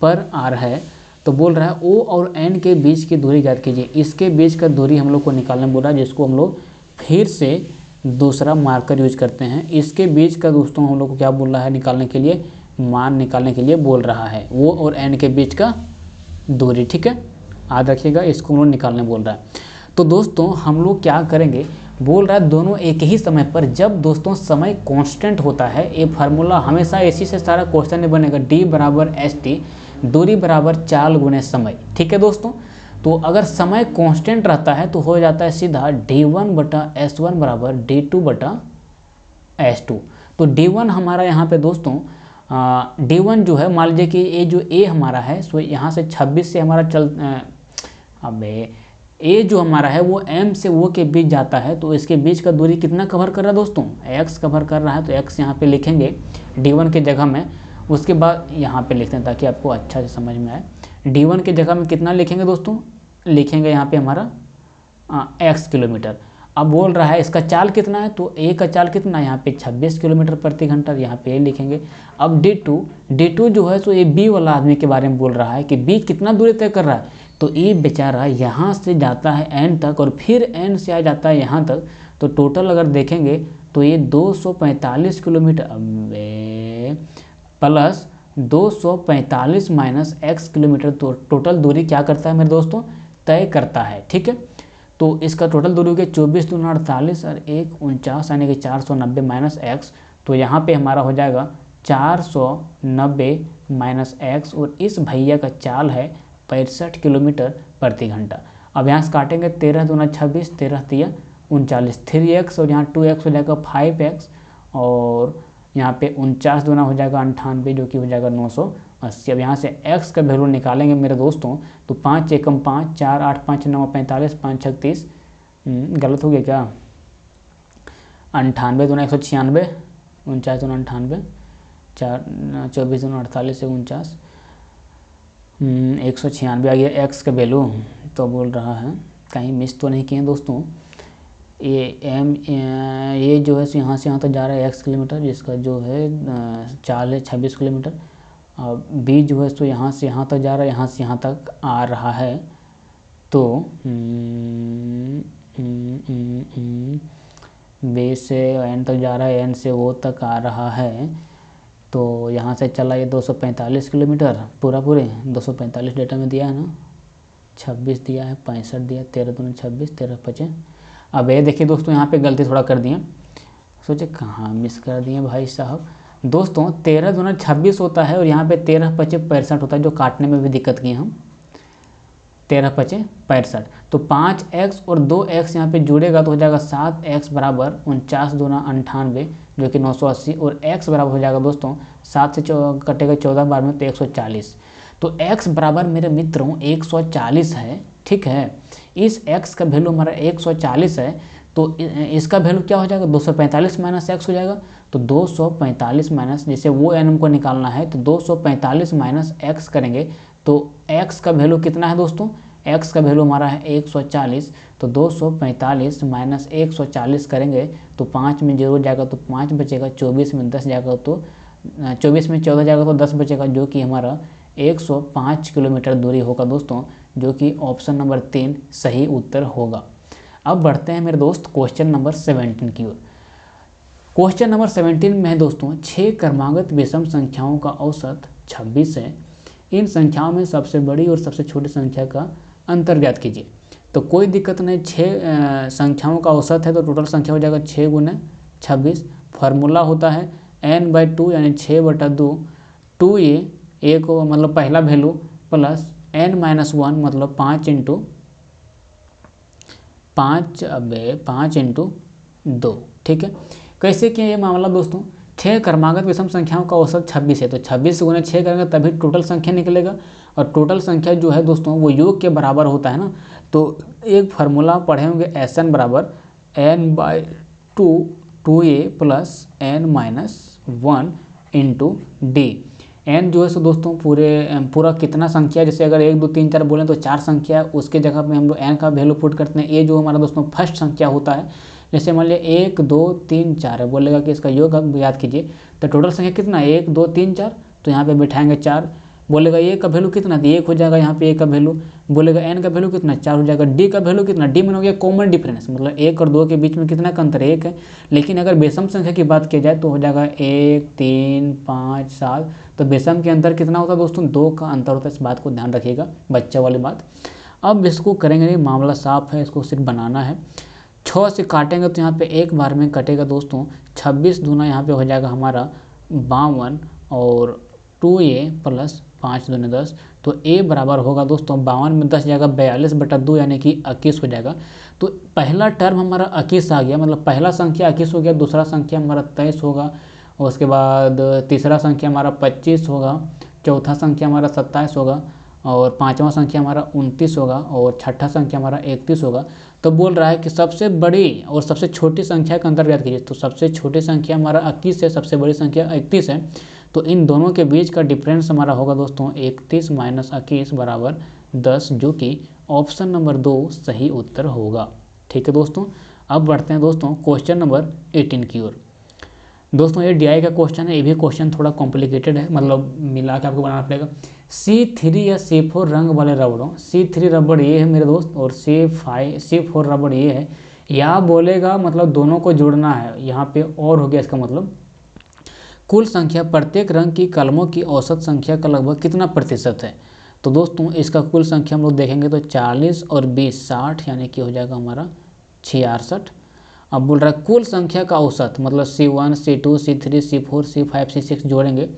पर आर है तो बोल रहा है ओ और एन के बीच की दूरी ज्ञात कीजिए। इसके बीच का दूरी हम लोग को निकालने बोल, जिसको हम लोग फिर से दूसरा मार्कर यूज़ करते हैं। इसके बीच का दोस्तों हम लोग को क्या बोल रहा है निकालने के लिए? मान निकालने के लिए बोल रहा है। वो और एन के बीच का दूरी, ठीक है? याद रखिएगा, इसको लोग निकालने बोल रहा है। तो दोस्तों, हम लोग क्या करेंगे? बोल रहा है, दोनों एक ही समय पर, जब दोस्तों समय कांस्टेंट होता है, ये फार्मूला हमेशा इसी से सारा क्वेश्चन नहीं बनेगा। डी बराबर एस टी दूरी बराबर चाल गुने समय, ठीक है दोस्तों? तो अगर समय कांस्टेंट रहता है तो हो जाता है सीधा डी वन बटा एस वन बराबर डी टू बटा एस टू तो डी वन हमारा यहाँ पे दोस्तों डी वन जो है, मान लीजिए कि ये जो ए हमारा है, सो यहाँ से 26 से हमारा चल अब ए जो हमारा है, वो एम से वो के बीच जाता है तो इसके बीच का दूरी कितना कवर कर रहा है दोस्तों? एक्स कवर कर रहा है तो एक्स यहाँ पे लिखेंगे डी वन के जगह में, उसके बाद यहाँ पे लिखते हैं ताकि आपको अच्छा से समझ में आए। डी वन के जगह में कितना लिखेंगे दोस्तों? लिखेंगे यहाँ पे हमारा एक्स किलोमीटर। अब बोल रहा है, इसका चाल कितना है? तो ए का चाल कितना? है यहाँ पे 26 किलोमीटर प्रति घंटा यहाँ पे ए लिखेंगे। अब डी टू डी टू जो है तो ये बी वाला आदमी के बारे में बोल रहा है कि बी कितना दूरी तय कर रहा है। तो ए बेचारा यहाँ से जाता है एन तक और फिर एन से आ जाता है यहाँ तक। तो टोटल अगर देखेंगे तो ये 245 kilometre plus 245 minus X kilometre तो टोटल दूरी क्या करता है मेरे दोस्तों? तय करता है, ठीक है? तो इसका टोटल दूरी हो गया चौबीस दून अड़तालीस और एक उनचास, यानी कि चार सौ नब्बे माइनस एक्स तो यहाँ पे हमारा हो जाएगा चार सौ नब्बे माइनस एक्स और इस भैया का चाल है पैंसठ किलोमीटर प्रति घंटा। अब यहाँ से काटेंगे तेरह दूना छब्बीस, तेरह तिया उनचालीस। थ्री एक्स और यहाँ टू एक्स हो जाएगा फाइव एक्स और यहाँ पे उनचास दूना हो जाएगा अंठानवे जो कि हो जाएगा नौ सौ अस्सी। अब यहाँ से x का वैल्यू निकालेंगे मेरे दोस्तों तो पाँच एकम पाँच चार आठ पाँच नौ पैंतालीस पाँच छत्तीस हम्म, गलत हो गया क्या? अंठानवे दोनों एक सौ छियानवे उनचास दोनों अंठानवे चार चौबीस दोनों अड़तालीस से उनचास। हम्म, एक सौ छियानवे आ गया एक्स का वैल्यू तो बोल रहा है। कहीं मिस तो नहीं किए दोस्तों। ये एम ये जो है सो यहाँ से यहाँ तक जा रहा है एक्स किलोमीटर, जिसका जो है चाल है छब्बीस किलोमीटर। और बी जो है सो यहाँ से यहाँ तक जा रहा है, यहाँ से यहाँ तक आ रहा है। तो बी से एन तक जा रहा है एन से वो तक आ रहा है। तो यहाँ से चला ये 245 किलोमीटर, पूरा पूरे 245 डेटा में दिया है ना। 26 दिया है, पैंसठ दिया, तेरह दोनों छब्बीस, तेरह पचे। अब ये देखिए दोस्तों, यहाँ पे गलती थोड़ा कर दिए सोचे कहाँ मिस कर दिए भाई साहब। दोस्तों, तेरह दोनों छब्बीस होता है और यहाँ पे तेरह पचे पैंसठ होता है, जो काटने में भी दिक्कत किए हम। तेरह पचे पैंसठ। तो पाँच एक्स और दो एक्स यहाँ पे जुड़ेगा तो हो जाएगा सात एक्स बराबर उनचास दोना अंठानवे, जो कि नौ सौ अस्सी, और एक्स बराबर हो जाएगा दोस्तों, सात से कटेगा चौदह बार में तो एक सौ चालीस। तो एक्स बराबर मेरे मित्रों, एक सौ चालीस है, ठीक है? इस एक्स का वैल्यू हमारा एक सौ चालीस है तो इसका वैल्यू क्या हो जाएगा? 245 माइनस एक्स हो जाएगा। तो 245 माइनस जैसे वो एन हमको निकालना है तो 245 माइनस एक्स करेंगे। तो एक्स का वैल्यू कितना है दोस्तों? एक्स का वैल्यू हमारा है 140 तो 245 माइनस एक सौ चालीस करेंगे तो पाँच में ज़ीरो जाएगा तो पाँच बचेगा, चौबीस में दस जाएगा तो चौबीस में चौदह जाएगा तो दस बचेगा, जो कि हमारा 105 किलोमीटर दूरी होगा दोस्तों। जो कि ऑप्शन नंबर तीन सही उत्तर होगा। अब बढ़ते हैं मेरे दोस्त क्वेश्चन नंबर सेवेंटीन की ओर। क्वेश्चन नंबर सेवेंटीन में है दोस्तों छः क्रमागत विषम संख्याओं का औसत छब्बीस है। इन संख्याओं में सबसे बड़ी और सबसे छोटी संख्या का अंतर ज्ञात कीजिए। तो कोई दिक्कत नहीं छः संख्याओं का औसत है तो टोटल संख्या हो जाएगा छः गुने छब्बीस। फार्मूला होता है एन बाई टू यानी छः बटा दो टू ए ए को मतलब पहला value plus N minus one मतलब पाँच इंटू पाँच, अब पाँच इंटू दो, ठीक है? कैसे किया ये मामला दोस्तों छः क्रमागत विषम संख्याओं का औसत छब्बीस है तो छब्बीस गुना छः करेंगे तभी टोटल संख्या निकलेगा, और टोटल संख्या जो है दोस्तों, वो योग के बराबर होता है ना? तो एक फार्मूला पढ़े होंगे एस एन बराबर N by two two A plus N minus one into D N जो है सो दोस्तों, पूरे पूरा कितना संख्या जैसे अगर एक, दो, तीन, चार बोलें तो चार संख्या उसके जगह पे हम लोग एन का वैल्यू पुट करते हैं। ए जो हमारा दोस्तों फ़र्स्ट संख्या होता है, जैसे मान लिया एक, दो, तीन, चार है, बोलेगा कि इसका योग अब याद कीजिए। तो टोटल संख्या कितना है? एक, दो, तीन, चार। तो यहाँ पे बैठाएँगे चार। बोलेगा ए का वैल्यू कितना तो एक हो जाएगा यहाँ पे ए का वैल्यू बोलेगा एन का वैल्यू कितना, चार हो जाएगा डी का वैल्यू कितना। डी में हो गया कॉमन डिफरेंस मतलब एक और दो के बीच में कितना का अंतर एक है। लेकिन अगर बेसम संख्या की बात की जाए तो हो जाएगा एक, तीन, पाँच, सात। तो बेसम के अंतर कितना होता है दोस्तों? दो का अंतर होता है, इस बात को ध्यान रखिएगा, बच्चा वाली बात। अब इसको करेंगे नहीं, मामला साफ़ है, इसको सिर्फ़ बनाना है। छः से काटेंगे तो यहाँ पे एक बार में कटेगा दोस्तों। छब्बीस दूना यहाँ पे हो जाएगा हमारा बावन और टू ए प्लस पाँच दूनी दस तो ए बराबर होगा दोस्तों बावन में दस जाएगा, बयालीस बटा दो यानी कि इक्कीस हो जाएगा। तो पहला टर्म हमारा इक्कीस आ गया मतलब पहला संख्या इक्कीस हो गया, दूसरा संख्या हमारा तेईस होगा, और उसके बाद तीसरा संख्या हमारा पच्चीस होगा, चौथा संख्या हमारा सत्ताईस होगा, और पाँचवा संख्या हमारा उनतीस होगा, और छठा संख्या हमारा इकतीस होगा। तो बोल रहा है कि सबसे बड़ी और सबसे छोटी संख्या का अंतर्गत कीजिए तो सबसे छोटी संख्या हमारा इक्कीस है, सबसे बड़ी संख्या इकतीस है। तो इन दोनों के बीच का डिफरेंस हमारा होगा दोस्तों, इकतीस माइनस इक्कीस बराबर दस, जो कि ऑप्शन नंबर दो सही उत्तर होगा। ठीक है दोस्तों? अब बढ़ते हैं दोस्तों क्वेश्चन नंबर एटीन की ओर। दोस्तों, ये डीआई का क्वेश्चन है, ये भी क्वेश्चन थोड़ा कॉम्प्लिकेटेड है मतलब मिला के आपको बनाना पड़ेगा। सी थ्री या सी फोर रंग वाले रबड़ों सी थ्री रबड़ ये है मेरे दोस्त, और सी फाइव सी फोर रबड़ ये है। या बोलेगा मतलब दोनों को जोड़ना है, यहाँ पे और हो गया इसका मतलब कुल संख्या प्रत्येक रंग की कलमों की औसत संख्या का लगभग कितना प्रतिशत है? तो दोस्तों, इसका कुल संख्या हम लोग देखेंगे तो 40 और 20 60 यानी कि हो जाएगा हमारा छियासठ। अब बोल रहा है कुल संख्या का औसत मतलब C one, C two, C three, C four, C five, C six जोड़ेंगे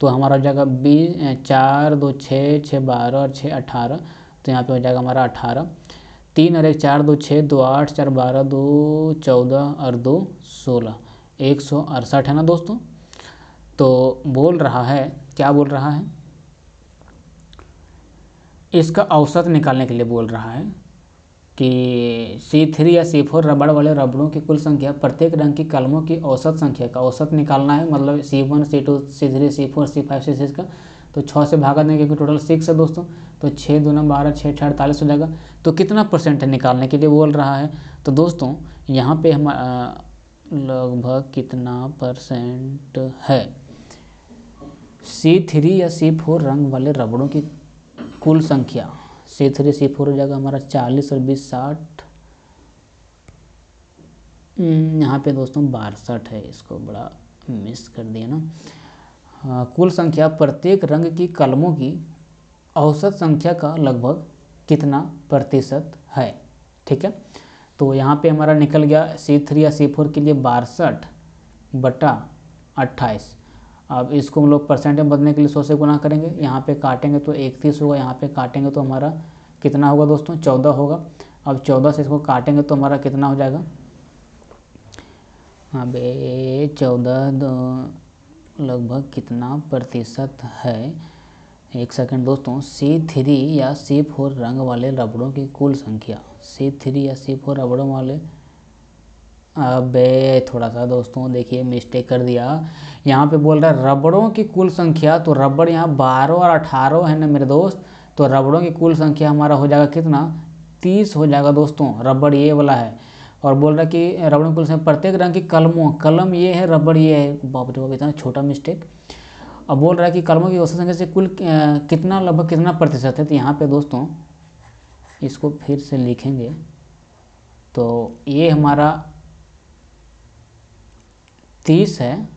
तो हमारा हो जाएगा बीस चार, दो, छः छः, बारह और छः, अठारह तो यहाँ पे हो जाएगा हमारा अठारह। तीन और एक, चार, दो, छः, दो, आठ, चार, बारह, दो, चौदह और दो, सोलह। एक सौ अड़सठ है ना दोस्तों? तो बोल रहा है। क्या बोल रहा है? इसका औसत निकालने के लिए बोल रहा है कि सी थ्री या सी फोर रबड़ वाले रबड़ों की कुल संख्या प्रत्येक रंग की कलमों की औसत संख्या का औसत निकालना है। मतलब C one C two C three C four C five C six का। तो छः से भागा देंगे क्योंकि टोटल सिक्स है दोस्तों। तो छः दो नौ बारह छः छः अड़तालीस हो जाएगा। तो कितना परसेंट निकालने के लिए बोल रहा है? तो दोस्तों, यहाँ पे हम लगभग कितना परसेंट है? सी थ्री या सी फोर रंग वाले रबड़ों की कुल संख्या। सी थ्री सी फोर हो जाएगा हमारा चालीस और बीस साठ। हम्म, यहाँ पे दोस्तों बासठ है इसको बड़ा मिस कर दिया ना। कुल संख्या प्रत्येक रंग की कलमों की औसत संख्या का लगभग कितना प्रतिशत है ठीक है? तो यहाँ पे हमारा निकल गया सी थ्री या सी फोर के लिए बासठ बटा अट्ठाईस। अब इसको हम लोग परसेंट में बदलने के लिए सौ से गुना करेंगे। यहाँ पे काटेंगे तो इकतीस होगा, यहाँ पे काटेंगे तो हमारा कितना होगा दोस्तों? चौदह होगा। अब चौदह से इसको काटेंगे तो हमारा कितना हो जाएगा? अब चौदह लगभग कितना प्रतिशत है? एक सेकंड दोस्तों सी थ्री या सी फोर रंग वाले रबड़ों की कुल संख्या। सी थ्री या सी फोर रबड़ों वाले अबे थोड़ा सा दोस्तों देखिए मिस्टेक कर दिया। यहाँ पे बोल रहा है, रबड़ों की कुल संख्या तो रबड़ यहाँ बारह और अठारह है ना मेरे दोस्त? तो रबड़ों की कुल संख्या हमारा हो जाएगा कितना? तीस हो जाएगा दोस्तों, रबड़ ये वाला है। और बोल रहा है कि रबड़ों की कुल संख्या, प्रत्येक रंग की कलमों, कलम ये है, रबड़ ये है। बाप रे बाप, इतना छोटा मिस्टेक अब बोल रहा है कि कलमों की औसत संख्या से कुल कितना, लगभग कितना प्रतिशत है? तो यहाँ पे दोस्तों, इसको फिर से लिखेंगे। तो ये हमारा तीस है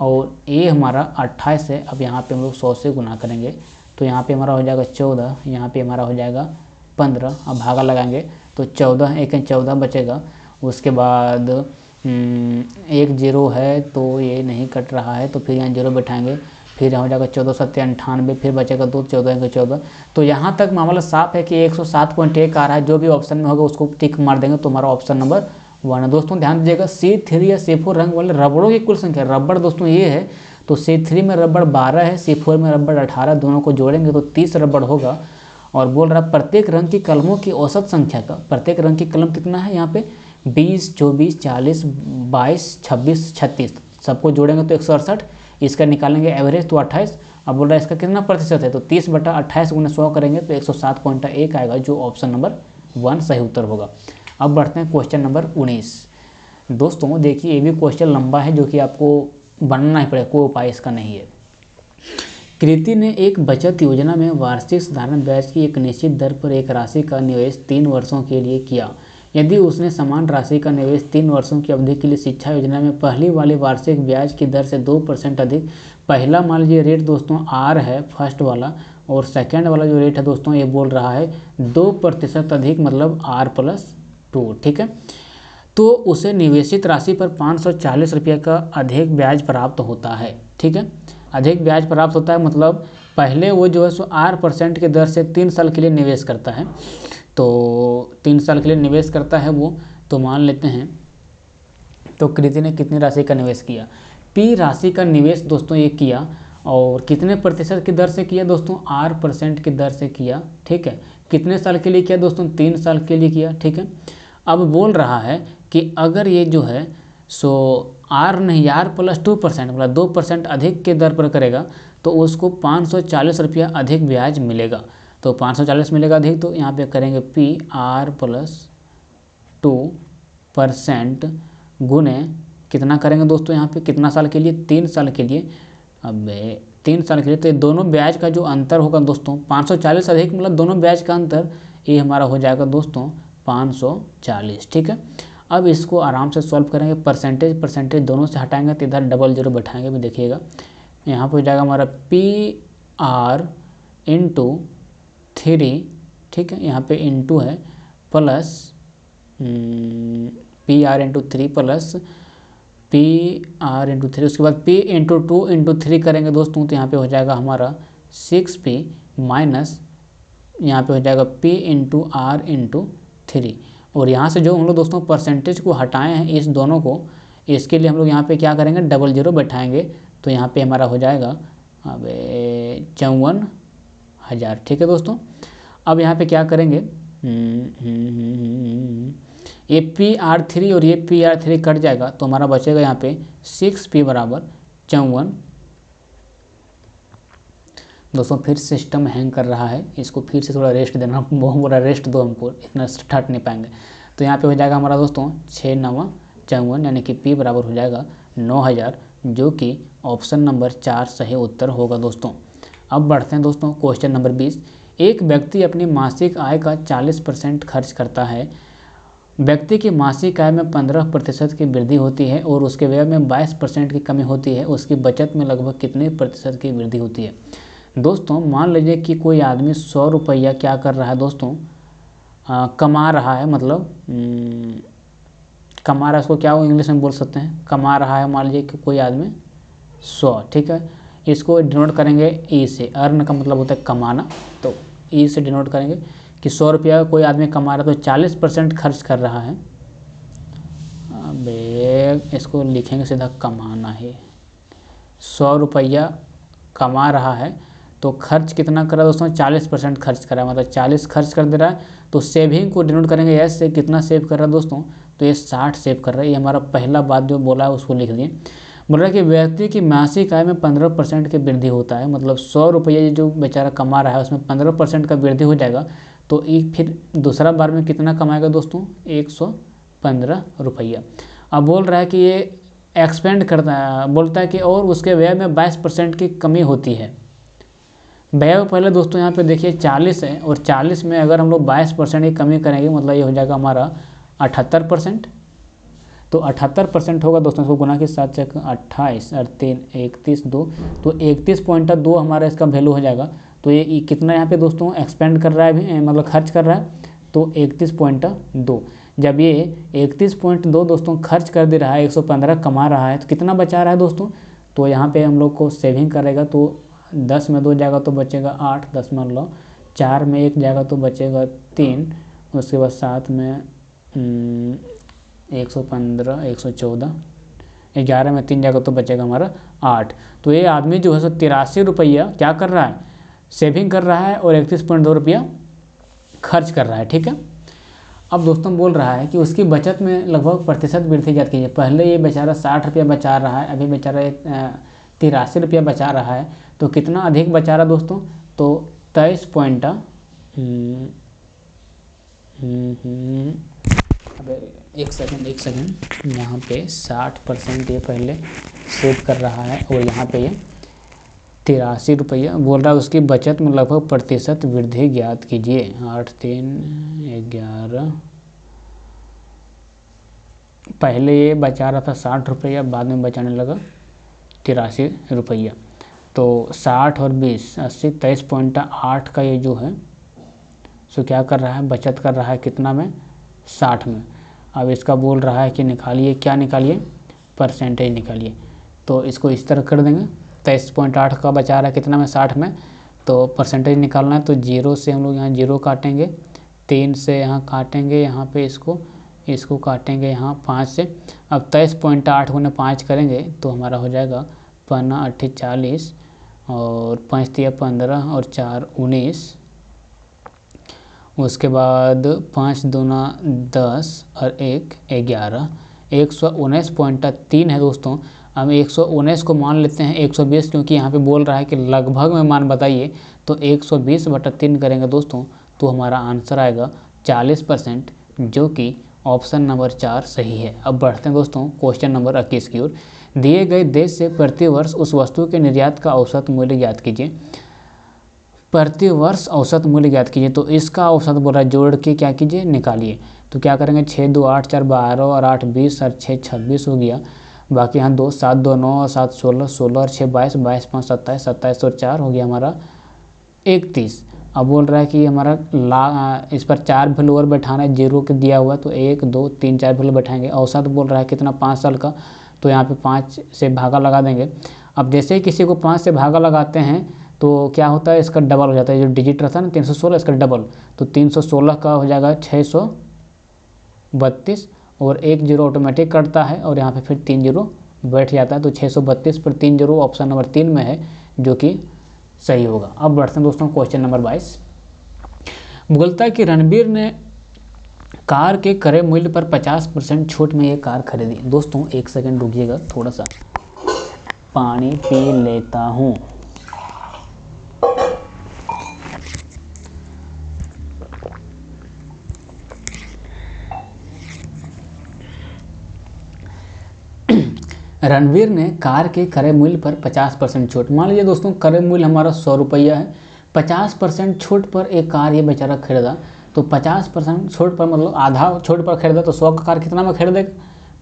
और ए हमारा अट्ठाईस है। अब यहाँ पे हम लोग सौ से गुना करेंगे तो यहाँ पे हमारा हो जाएगा चौदह यहाँ पे हमारा हो जाएगा पंद्रह। अब भागा लगाएँगे तो चौदह एक चौदह बचेगा। उसके बाद हम्म, एक ज़ीरो है तो ये नहीं कट रहा है तो फिर यहाँ ज़ीरो बैठाएँगे। फिर हो जाएगा चौदह सत्तर अंठानवे फिर बचेगा दो चौदह एक चौदह। तो यहाँ तक मामला साफ़ है कि एक सौ सात पॉइंट एक आ रहा है। जो भी ऑप्शन में होगा उसको टिक मार देंगे। तो हमारा ऑप्शन नंबर वन दोस्तों, ध्यान दीजिएगा सी थ्री या सी फोर रंग वाले रबड़ों की कुल संख्या। रबड़ दोस्तों, ये है तो सी थ्री में रबड़ बारह है सी फोर में रबड़ अठारह, दोनों को जोड़ेंगे तो तीस रबड़ होगा। और बोल रहा प्रत्येक रंग की कलमों की औसत संख्या का। प्रत्येक रंग की कलम कितना है यहाँ पे? बीस, चौबीस, चालीस, बाईस, छब्बीस, छत्तीस। सबको जोड़ेंगे तो एक सौ अड़सठ। इसका निकालेंगे एवरेज तो अट्ठाईस। अब बोल रहा है, इसका कितना प्रतिशत है? तो तीस बटा अट्ठाईस गुना सौ करेंगे तो एक सौ सात पॉइंट एक आएगा, जो ऑप्शन नंबर वन सही उत्तर होगा। अब बढ़ते हैं क्वेश्चन नंबर उन्नीस। दोस्तों, देखिए, ये भी क्वेश्चन लंबा है जो कि आपको बनना ही पड़ेगा, कोई उपाय इसका नहीं है। कृति ने एक बचत योजना में वार्षिक साधारण ब्याज की एक निश्चित दर पर एक राशि का निवेश तीन वर्षों के लिए किया। यदि उसने समान राशि का निवेश तीन वर्षों की अवधि के लिए शिक्षा योजना में पहली वाली वार्षिक ब्याज की दर से दो परसेंट अधिक, पहला मान लीजिए रेट दोस्तों आर है फ़र्स्ट वाला, और सेकेंड वाला जो रेट है दोस्तों, ये बोल रहा है दो प्रतिशत अधिक मतलब आर प्लस टू, ठीक है? तो उसे निवेशित राशि पर पाँच सौ चालीस रुपये का अधिक ब्याज प्राप्त होता है, ठीक है? अधिक ब्याज प्राप्त होता है मतलब पहले वो जो है सो आर परसेंट के दर से तीन साल के लिए निवेश करता है। तो तीन साल के लिए निवेश करता है वो तो मान लेते हैं तो कृति ने कितनी राशि का निवेश किया? पी राशि का निवेश दोस्तों ये किया और कितने प्रतिशत की दर से किया दोस्तों? आर परसेंट की दर से किया, ठीक है? कितने साल के लिए किया दोस्तों? तीन साल के लिए किया, ठीक है? अब बोल रहा है कि अगर ये जो है सो आर नहीं आर प्लस टू परसेंट मतलब दो परसेंट अधिक के दर पर करेगा तो उसको पाँच सौ चालीस रुपया अधिक ब्याज मिलेगा। तो पाँच सौ चालीस मिलेगा अधिक तो यहाँ पे करेंगे P R plus two percent गुने कितना करेंगे दोस्तों यहाँ पे? कितना साल के लिए? तीन साल के लिए। अब तीन साल के लिए तो दोनों ब्याज का जो अंतर होगा दोस्तों 540 अधिक मतलब दोनों ब्याज का अंतर, ये हमारा हो जाएगा दोस्तों 540 ठीक है? अब इसको आराम से सॉल्व करेंगे। परसेंटेज परसेंटेज दोनों से हटाएँगे तो इधर डबल ज़ीरो बैठाएँगे भी, देखिएगा। यहाँ पर हो जाएगा हमारा पी आर इंटू थ्री ठीक है? यहाँ पे इंटू है plus P R into three plus P R into three उसके बाद P into two into three करेंगे दोस्तों तो यहाँ पे हो जाएगा हमारा सिक्स पी माइनस यहाँ पे हो जाएगा P into R into three और यहाँ से जो हम लोग दोस्तों परसेंटेज को हटाए हैं इस दोनों को, इसके लिए हम लोग यहाँ पे क्या करेंगे? डबल ज़ीरो बैठाएँगे। तो यहाँ पे हमारा हो जाएगा, अब चौवन हज़ार। ठीक है दोस्तों? अब यहाँ पे क्या करेंगे? ए पी आर थ्री और ये पी आर थ्री कट जाएगा तो हमारा बचेगा यहाँ पे सिक्स पी बराबर चौवन। दोस्तों, फिर सिस्टम हैंग कर रहा है। इसको फिर से थोड़ा रेस्ट देना, [LAUGHS] बहुत बड़ा रेस्ट दो हमको, इतना ठट नहीं पाएँगे। तो यहाँ पे हो जाएगा हमारा दोस्तों छः नवा चौवन, यानी कि पी बराबर हो जाएगा नौ हज़ार, जो कि ऑप्शन नंबर चार सही उत्तर होगा दोस्तों। अब बढ़ते हैं दोस्तों क्वेश्चन नंबर बीस। एक व्यक्ति अपनी मासिक आय का चालीस परसेंट खर्च करता है। व्यक्ति की मासिक आय में 15 प्रतिशत की वृद्धि होती है और उसके व्यय में 22 परसेंट की कमी होती है। उसकी बचत में लगभग कितने प्रतिशत की वृद्धि होती है? दोस्तों मान लीजिए कि कोई आदमी सौ रुपया क्या कर रहा है दोस्तों? आ, कमा रहा है मतलब हम्म, कमा रहा है उसको क्या वो इंग्लिश में बोल सकते हैं? कमा रहा है मान लीजिए कि कोई आदमी सौ ठीक है? इसको डिनोट करेंगे ई से। अर्न का मतलब होता है कमाना। तो ई से डिनोट करेंगे कि सौ रुपया कोई आदमी कमा रहा है तो चालीस परसेंट खर्च कर रहा है। अबे इसको लिखेंगे सीधा कमाना है। सौ रुपया कमा रहा है तो खर्च कितना कर दोस्तों? चालीस परसेंट खर्च करा मतलब चालीस खर्च कर दे रहा है तो सेविंग को डिनोट करेंगे। एस से कितना सेव कर रहा है दोस्तों? तो ये साठ सेव कर रहा है। ये हमारा पहला बात जो बोला है, उसको लिख दिए। बोल रहा है कि व्यक्ति की मासिक आय में पंद्रह परसेंट की वृद्धि होता है। मतलब सौ रुपये जो बेचारा कमा रहा है, उसमें पंद्रह परसेंट का वृद्धि हो जाएगा। तो एक फिर दूसरा बार में कितना कमाएगा दोस्तों? एक सौ पंद्रह रुपया। अब बोल रहा है कि ये एक्सपेंड करता है। बोलता है कि और उसके व्यय में बाईस परसेंट की कमी होती है। व्यय पहले दोस्तों यहाँ पे देखिए चालीस है और चालीस में अगर हम लोग बाईस परसेंट की कमी करेंगे मतलब ये हो जाएगा हमारा अठहत्तर परसेंट। तो अठहत्तर परसेंट होगा दोस्तों, इसको गुना के साथ चेक, अट्ठाईस और तीन, इकतीस, दो। तो इकतीस पॉइंट दो हमारा इसका वैल्यू हो जाएगा। तो ये कितना यहाँ पे दोस्तों एक्सपेंड कर रहा है मतलब खर्च कर रहा है? तो इकतीस पॉइंट दो। जब ये इकतीस पॉइंट दो दोस्तों खर्च कर दे रहा है, एक सौ पंद्रह कमा रहा है तो कितना बचा रहा है दोस्तों? तो यहाँ पे हम लोग को सेविंग करेगा तो दस में दो जाएगा तो बचेगा आठ लो। चार में एक जाएगा तो बचेगा तीन उसके बाद सात में हम्म, एक सौ पंद्रह एक सौ चौदह ग्यारह में तीन जाएगा तो बचेगा हमारा आठ। तो ये आदमी जो है सो तिरासी रुपया क्या कर रहा है? सेविंग कर रहा है और इकतीस पॉइंट दो रुपया खर्च कर रहा है ठीक है? अब दोस्तों बोल रहा है कि उसकी बचत में लगभग प्रतिशत वृद्धि जाती कीजिए। पहले ये बेचारा साठ रुपया बचा रहा है अभी बेचारा तिरासी रुपया बचा रहा है। तो कितना अधिक बचा रहा दोस्तों? तो तेईस पॉइंट हम्म, हम्म, अब एक सेकंड एक सेकंड। यहाँ पे साठ परसेंट ये पहले सेव कर रहा है और यहाँ पे ये तिरासी रुपया बोल रहा है। उसकी बचत में लगभग प्रतिशत वृद्धि ज्ञात कीजिए। आठ तीन ग्यारह। पहले ये बचा रहा था साठ रुपया बाद में बचाने लगा। तिरासी रुपया। तो साठ और बीस, अस्सी, तेईस पॉइंट आठ का ये जो है, सो क्या कर रहा है, बचत कर रहा है कितना में? साठ में। अब इसका बोल रहा है कि निकालिए, क्या निकालिए? परसेंटेज निकालिए। तो इसको इस तरह कर देंगे। तेईस पॉइंट आठ का बचा रहा है कितना में? साठ में। तो परसेंटेज निकालना है तो ज़ीरो से हम लोग यहाँ ज़ीरो काटेंगे। तीन से यहाँ काटेंगे, यहाँ पे इसको इसको काटेंगे यहाँ पाँच से। अब तेईस पॉइंट आठ गुना पाँच करेंगे तो हमारा हो जाएगा पन्ना अट्ठी चालीस और पाँच तिया पंद्रह और चार उन्नीस। उसके बाद पाँच दूना दस और एक ग्यारह। एक सौ उन्नीस पॉइंट तीन है दोस्तों। हम एक सौ उन्नीस को मान लेते हैं, एक सौ बीस क्योंकि यहाँ पे बोल रहा है कि लगभग में मान बताइए तो एक सौ बीस बटा तीन करेंगे दोस्तों तो हमारा आंसर आएगा चालीस परसेंट, जो कि ऑप्शन नंबर चार सही है। अब बढ़ते हैं दोस्तों, क्वेश्चन नंबर इक्कीस की ओर। दिए गए देश से प्रतिवर्ष उस वस्तु के निर्यात का औसत मूल्य ज्ञात कीजिए। प्रतिवर्ष औसत मूल्य ज्ञात कीजिए तो इसका औसत बोला जोड़ के क्या कीजिए? निकालिए। तो क्या करेंगे? छः दो आठ चार बारह और आठ बीस और छः छब्बीस हो गया। बाकी यहाँ दो, सात दो नौ और सात सोलह सोलह और छः बाईस बाईस पाँच सत्ताईस सत्ताईस और चार हो गया हमारा इकतीस। अब बोल रहा है कि हमारा ला इस पर चार और बैठाना है ज़ीरो के दिया हुआ तो एक, दो, तीन, चार वैल्यू बैठाएँगे। औसत बोल रहा है कितना? पाँच साल का। तो यहाँ पे पाँच से भागा लगा देंगे। अब जैसे ही किसी को पाँच से भागा लगाते हैं तो क्या होता है? इसका डबल हो जाता है। जो डिजिट रहता है ना, तीन सौ सोलह, इसका डबल तो तीन सौ सोलह का हो जाएगा छः सौ बत्तीस और एक ज़ीरो ऑटोमेटिक कटता है और यहाँ पे फिर तीन ज़ीरो बैठ जाता है। तो छः सौ बत्तीस पर तीन ज़ीरो ऑप्शन नंबर तीन में है, जो कि सही होगा। अब बढ़ते हैं दोस्तों क्वेश्चन नंबर बाईस। है कि रणबीर ने कार के करे मूल्य पर 50 परसेंट छूट में ये कार खरीदी। दोस्तों, एक सेकंड रुकिएगा, थोड़ा सा। पानी पी लेता हूँ। रणवीर ने कार के क्रय मूल्य पर 50 परसेंट छूट। मान लीजिए दोस्तों क्रय मूल्य हमारा सौ रुपया है। 50 परसेंट छूट पर एक कार ये बेचारा खरीदा तो पचास परसेंट छूट पर मतलब आधा छूट पर खरीदा तो सौ का कार कितना में खरीदेगा?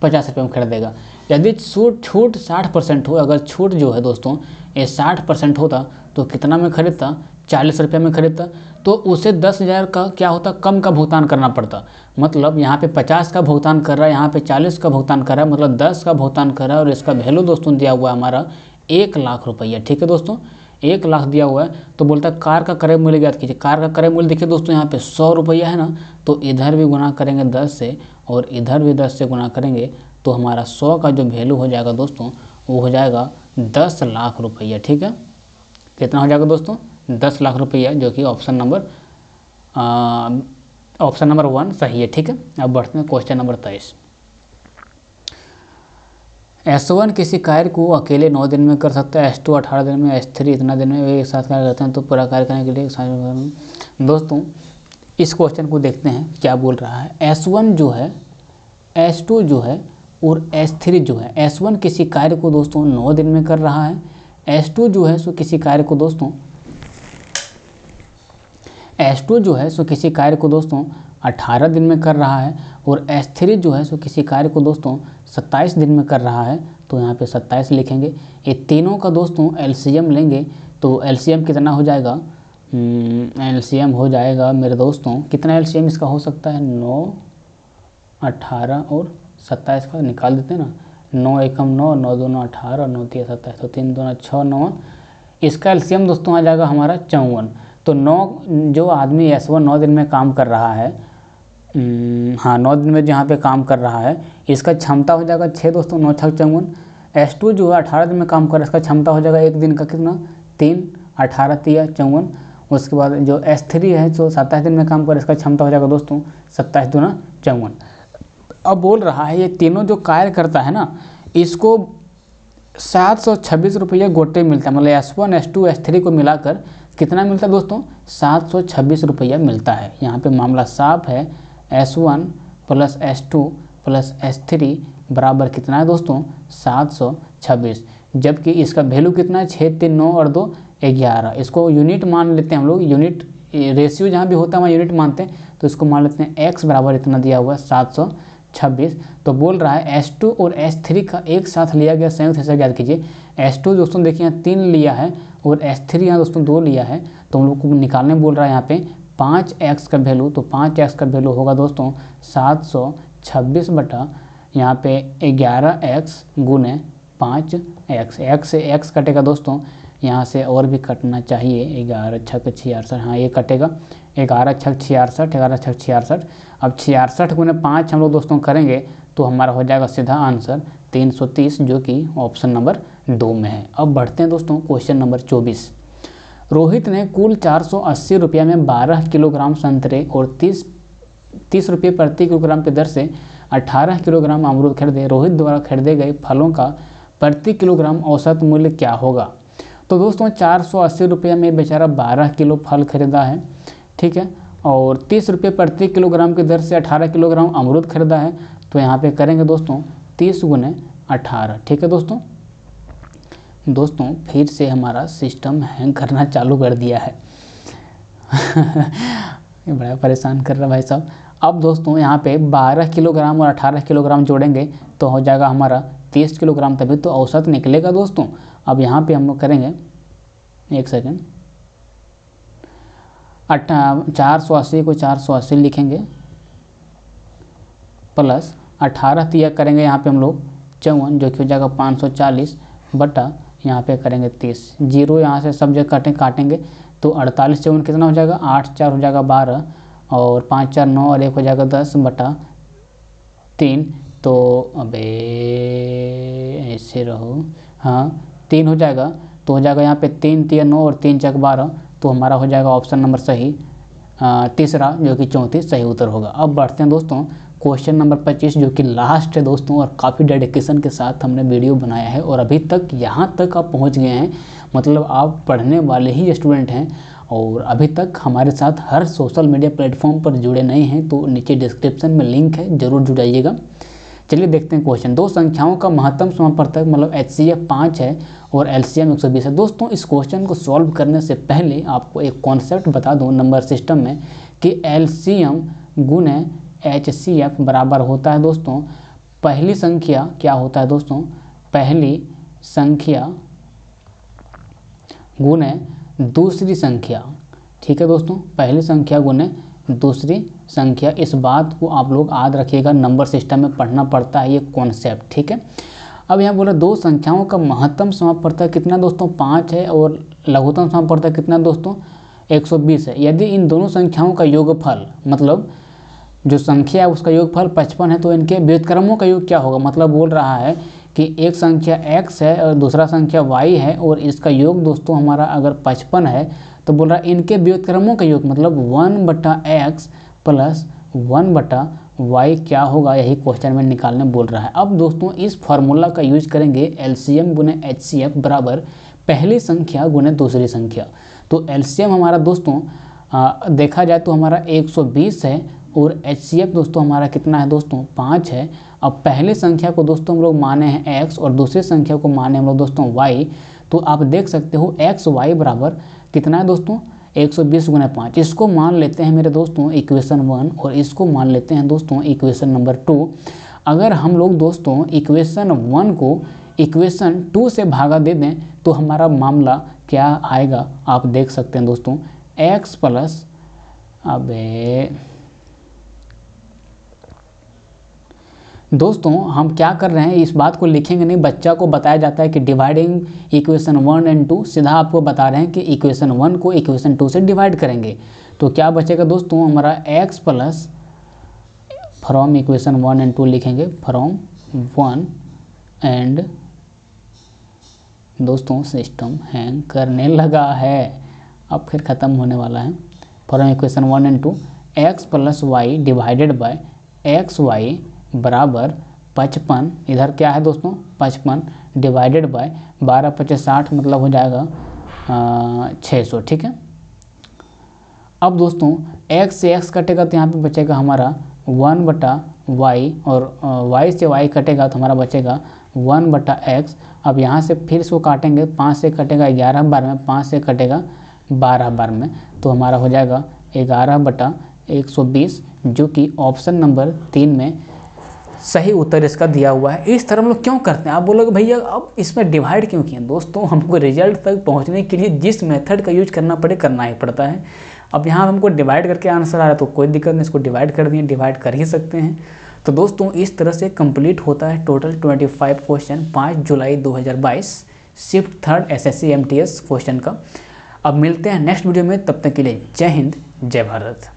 पचास रुपये में खरीदेगा यदि छूट छूट साठ परसेंट हो अगर छूट जो है दोस्तों, ये साठ परसेंट होता तो कितना में खरीदता? चालीस रुपये में खरीदता। तो उसे दस हज़ार का क्या होता? कम का भुगतान करना पड़ता। मतलब यहाँ पे पचास का भुगतान कर रहा है, यहाँ पे चालीस का भुगतान कर रहा है मतलब दस का भुगतान कर रहा है, और इसका वैल्यू दोस्तों दिया हुआ है हमारा एक लाख रुपया। ठीक है दोस्तों? एक लाख दिया हुआ है तो बोलता है, कार का क्रय मूल्य ज्ञात कीजिए। कार का क्रय मूल्य देखिए दोस्तों, यहाँ पे सौ रुपया है ना तो इधर भी गुना करेंगे दस से, और इधर भी दस से गुना करेंगे तो हमारा सौ का जो वैल्यू हो जाएगा दोस्तों, वो हो जाएगा दस लाख रुपया, ठीक है? कितना हो जाएगा दोस्तों? दस लाख रुपया, जो कि option number option number one सही है, ठीक है? अब बढ़ते हैं क्वेश्चन नंबर तेईस। एस वन किसी कार्य को अकेले नौ दिन में कर सकता है एस टू अठारह दिन में एस थ्री इतना दिन में एक साथ कार्य करते हैं तो पूरा कार्य करने के लिए दोस्तों, इस क्वेश्चन को देखते हैं, क्या बोल रहा है। एस वन जो है एस टू जो है और एस थ्री जो है एस वन किसी कार्य को दोस्तों नौ दिन में कर रहा है एस टू जो है सो किसी कार्य को दोस्तों एस टू जो है सो किसी कार्य को दोस्तों 18 दिन में कर रहा है और एस थ्री जो है सो किसी कार्य को दोस्तों 27 दिन में कर रहा है तो यहाँ पे 27 लिखेंगे। ये तीनों का दोस्तों एलसीएम लेंगे तो एलसीएम कितना हो जाएगा? एलसीएम हम्म, हो जाएगा मेरे दोस्तों कितना एलसीएम इसका हो सकता है? नौ अठारह और सत्ताईस का निकाल देते हैं ना। नौ एकम नौ नौ दोनों अठारह नौ तीन सत्ताईस तो तीन दोनों छः नौ इसका एलसीएम दोस्तों आ जाएगा हमारा चौवन। तो नौ, जो आदमी एस वन नौ दिन में काम कर रहा है हाँ नौ दिन में जहाँ पे काम कर रहा है, इसका क्षमता हो जाएगा छः दोस्तों, नौ छः चौवन। एस टू जो है, अठारह दिन में काम कर रहा है, इसका क्षमता हो जाएगा एक दिन का कितना? तीन, अठारह, तिया, चौवन। उसके बाद जो एस थ्री है, जो सत्ताईस दिन में काम कर इसका क्षमता हो जाएगा दोस्तों, सत्ताईस दूना चौवन। अब बोल रहा है, ये तीनों जो कार्य करता है ना, इसको सात सौ छब्बीस रुपये गोटे मिलता है। मतलब S one S two S three को मिलाकर कितना मिलता है दोस्तों? सात सौ छब्बीस रुपया मिलता है। यहाँ पे मामला साफ़ है। S one plus S two plus S three बराबर कितना है दोस्तों? सात सौ छब्बीस। जबकि इसका वैल्यू कितना है? छः तीन, नौ और दो, ग्यारह। इसको यूनिट मान लेते हैं हम लोग। यूनिट रेशियो जहाँ भी होता है, वहाँ यूनिट मानते हैं। तो इसको मान लेते हैं एक्स बराबर इतना दिया हुआ है, सात सौ छब्बीस। तो बोल रहा है एस टू और एस थ्री का एक साथ लिया गया, संयुक्त हिस्सा याद कीजिए। एस टू दोस्तों देखिए, यहाँ तीन लिया है। और एस थ्री यहाँ दोस्तों दो लिया है तो हम लोग को निकालने बोल रहा है यहाँ पे पाँच एक्स का वैल्यू तो पाँच एक्स का वैल्यू होगा दोस्तों सात सौ छब्बीस बटा यहाँ पे ग्यारह एक्स गुने पाँच एक्स एक्स से एक्स कटेगा दोस्तों, यहाँ से और भी कटना चाहिए, ग्यारह छः छियासठ हाँ ये कटेगा। ग्यारह छः छियासठ, ग्यारह छः छियासठ। अब छियासठ गुने पाँच हम लोग दोस्तों करेंगे तो हमारा हो जाएगा सीधा आंसर 330 जो कि ऑप्शन नंबर दो में है। अब बढ़ते हैं दोस्तों, क्वेश्चन नंबर 24 रोहित ने कुल चार सौ अस्सी रुपया में 12 किलोग्राम संतरे और 30 तीस रुपये प्रति किलोग्राम की दर से 18 किलोग्राम अमरूद खरीदे। रोहित द्वारा खरीदे गए फलों का प्रति किलोग्राम औसत मूल्य क्या होगा? तो दोस्तों, चार सौ में बेचारा बारह किलो फल खरीदा है। ठीक है? और तीस रुपये प्रति किलोग्राम की दर से अठारह किलोग्राम अमरूद खरीदा है तो यहाँ पे करेंगे दोस्तों तीस गुने अठारह, ठीक है दोस्तों? दोस्तों, फिर से हमारा सिस्टम हैंग करना चालू कर दिया है। [LAUGHS] ये बड़ा परेशान कर रहा भाई साहब। अब दोस्तों, यहाँ पे 12 किलोग्राम और 18 किलोग्राम जोड़ेंगे तो हो जाएगा हमारा 30 किलोग्राम तभी तो औसत निकलेगा दोस्तों। अब यहाँ पे हम लोग करेंगे, एक सेकेंड अट्ठा चार सौ अस्सी को चार सौ अस्सी लिखेंगे, प्लस अठारह तिया करेंगे यहाँ पे हम लोग चौवन, जो कि हो जाएगा पाँच सौ चालीस, बटा यहाँ पे करेंगे तीस। ज़ीरो यहाँ से सब जगह काटें, काटेंगे तो अड़तालीस चौवन कितना हो जाएगा? आठ चार हो जाएगा बारह, और पाँच चार नौ और एक हो जाएगा दस बटा तीन। तो अबे, ऐसे रहो। हाँ तीन हो जाएगा तो हो जाएगा यहाँ पे तीन तीन नौ और तीन चक बारह। तो हमारा हो जाएगा ऑप्शन नंबर सही तीसरा जो कि चौंतीस, सही उत्तर होगा। अब बढ़ते हैं दोस्तों क्वेश्चन नंबर पच्चीस जो कि लास्ट है दोस्तों, और काफ़ी डेडिकेशन के साथ हमने वीडियो बनाया है, और अभी तक यहाँ तक आप पहुँच गए हैं। मतलब आप पढ़ने वाले ही स्टूडेंट हैं, और अभी तक हमारे साथ हर सोशल मीडिया प्लेटफॉर्म पर जुड़े नहीं हैं तो नीचे डिस्क्रिप्शन में लिंक है, ज़रूर जुड़ाइएगा। चलिए देखते हैं क्वेश्चन दो संख्याओं का महत्तम समापवर्तक मतलब एच सी एफ़ पाँच है और एल सी एम एक सौ बीस है। दोस्तों, इस क्वेश्चन को सॉल्व करने से पहले आपको एक कॉन्सेप्ट बता दूँ नंबर सिस्टम में कि एल सी एम गुने एच सी एफ़ बराबर होता है दोस्तों। पहली संख्या क्या होता है दोस्तों? पहली संख्या गुने दूसरी संख्या। ठीक है दोस्तों? पहली संख्या गुने दूसरी संख्या, इस बात को आप लोग याद रखिएगा नंबर सिस्टम में पढ़ना पड़ता है ये कॉन्सेप्ट ठीक है? अब यहाँ बोला दो संख्याओं का महत्तम समापवर्तक कितना दोस्तों? पाँच है और लघुत्तम समापवर्तक कितना दोस्तों? 120 है। यदि इन दोनों संख्याओं का योगफल मतलब जो संख्या है उसका योगफल 55 है तो इनके व्युतक्रमों का योग क्या होगा? मतलब बोल रहा है कि एक संख्या x है और दूसरा संख्या y है और इसका योग दोस्तों हमारा अगर 55 है तो बोल रहा है इनके व्युतक्रमों का योग मतलब वन बटा एक्स प्लस वन बटा वाई क्या होगा? यही क्वेश्चन में निकालने बोल रहा है। अब दोस्तों इस फार्मूला का यूज़ करेंगे एल सी एम गुने एच सी एफ़ बराबर पहली संख्या गुने दूसरी संख्या। तो एल सी एम हमारा दोस्तों आ, देखा जाए तो हमारा 120 है और एच सी एफ़ दोस्तों हमारा कितना है दोस्तों? पाँच है। अब पहले संख्या को दोस्तों हम लोग माने हैं एक्स और दूसरी संख्या को माने हम लोग दोस्तों वाई तो आप देख सकते हो एक्स वाई बराबर कितना है दोस्तों? 120 सौ बीस गुना पाँच। इसको मान लेते हैं मेरे दोस्तों, इक्वेशन वन, और इसको मान लेते हैं दोस्तों, इक्वेशन नंबर टू। अगर हम लोग दोस्तों, इक्वेशन वन को इक्वेशन टू से भागा दे दें तो हमारा मामला क्या आएगा? आप देख सकते हैं दोस्तों, एक्स प्लस, अबे दोस्तों, हम क्या कर रहे हैं? इस बात को लिखेंगे नहीं, बच्चा को बताया जाता है कि dividing equation one and two सीधा आपको बता रहे हैं कि इक्वेशन वन को इक्वेशन टू से डिवाइड करेंगे। तो क्या बचेगा दोस्तों? हमारा X plus from equation one and two लिखेंगे। फ्रॉम वन एंड दोस्तों सिस्टम हैंग करने लगा है। अब फिर ख़त्म होने वाला है। From equation one and two X plus Y divided by X Y बराबर पचपन, इधर क्या है दोस्तों? पचपन डिवाइडेड बाय बारह पचास साठ मतलब हो जाएगा छः सौ, ठीक है? अब दोस्तों, x से x कटेगा तो यहाँ पे बचेगा हमारा वन बटा वाई और y से y कटेगा तो हमारा बचेगा वन बटा एक्स अब यहाँ से फिर इसको काटेंगे, पाँच से कटेगा ग्यारह बार में पाँच से कटेगा बारह बार में तो हमारा हो जाएगा ग्यारह बटा एक सौ बीस, जो कि ऑप्शन नंबर तीन में सही उत्तर इसका दिया हुआ है। इस तरह हम लोग क्यों करते हैं? आप बोलोगे, भैया, अब इसमें डिवाइड क्यों किए दोस्तों, हमको रिज़ल्ट तक पहुँचने के लिए जिस मेथड का यूज़ करना पड़े, करना ही पड़ता है। अब यहाँ हमको डिवाइड करके आंसर आ रहा है तो कोई दिक्कत नहीं, इसको डिवाइड कर दिए डिवाइड कर ही सकते हैं। तो दोस्तों, इस तरह से कंप्लीट होता है टोटल 25 क्वेश्चन 5 जुलाई 2022 shift third S S question का। अब मिलते हैं नेक्स्ट वीडियो में, तब तक के लिए जय हिंद, जय भारत।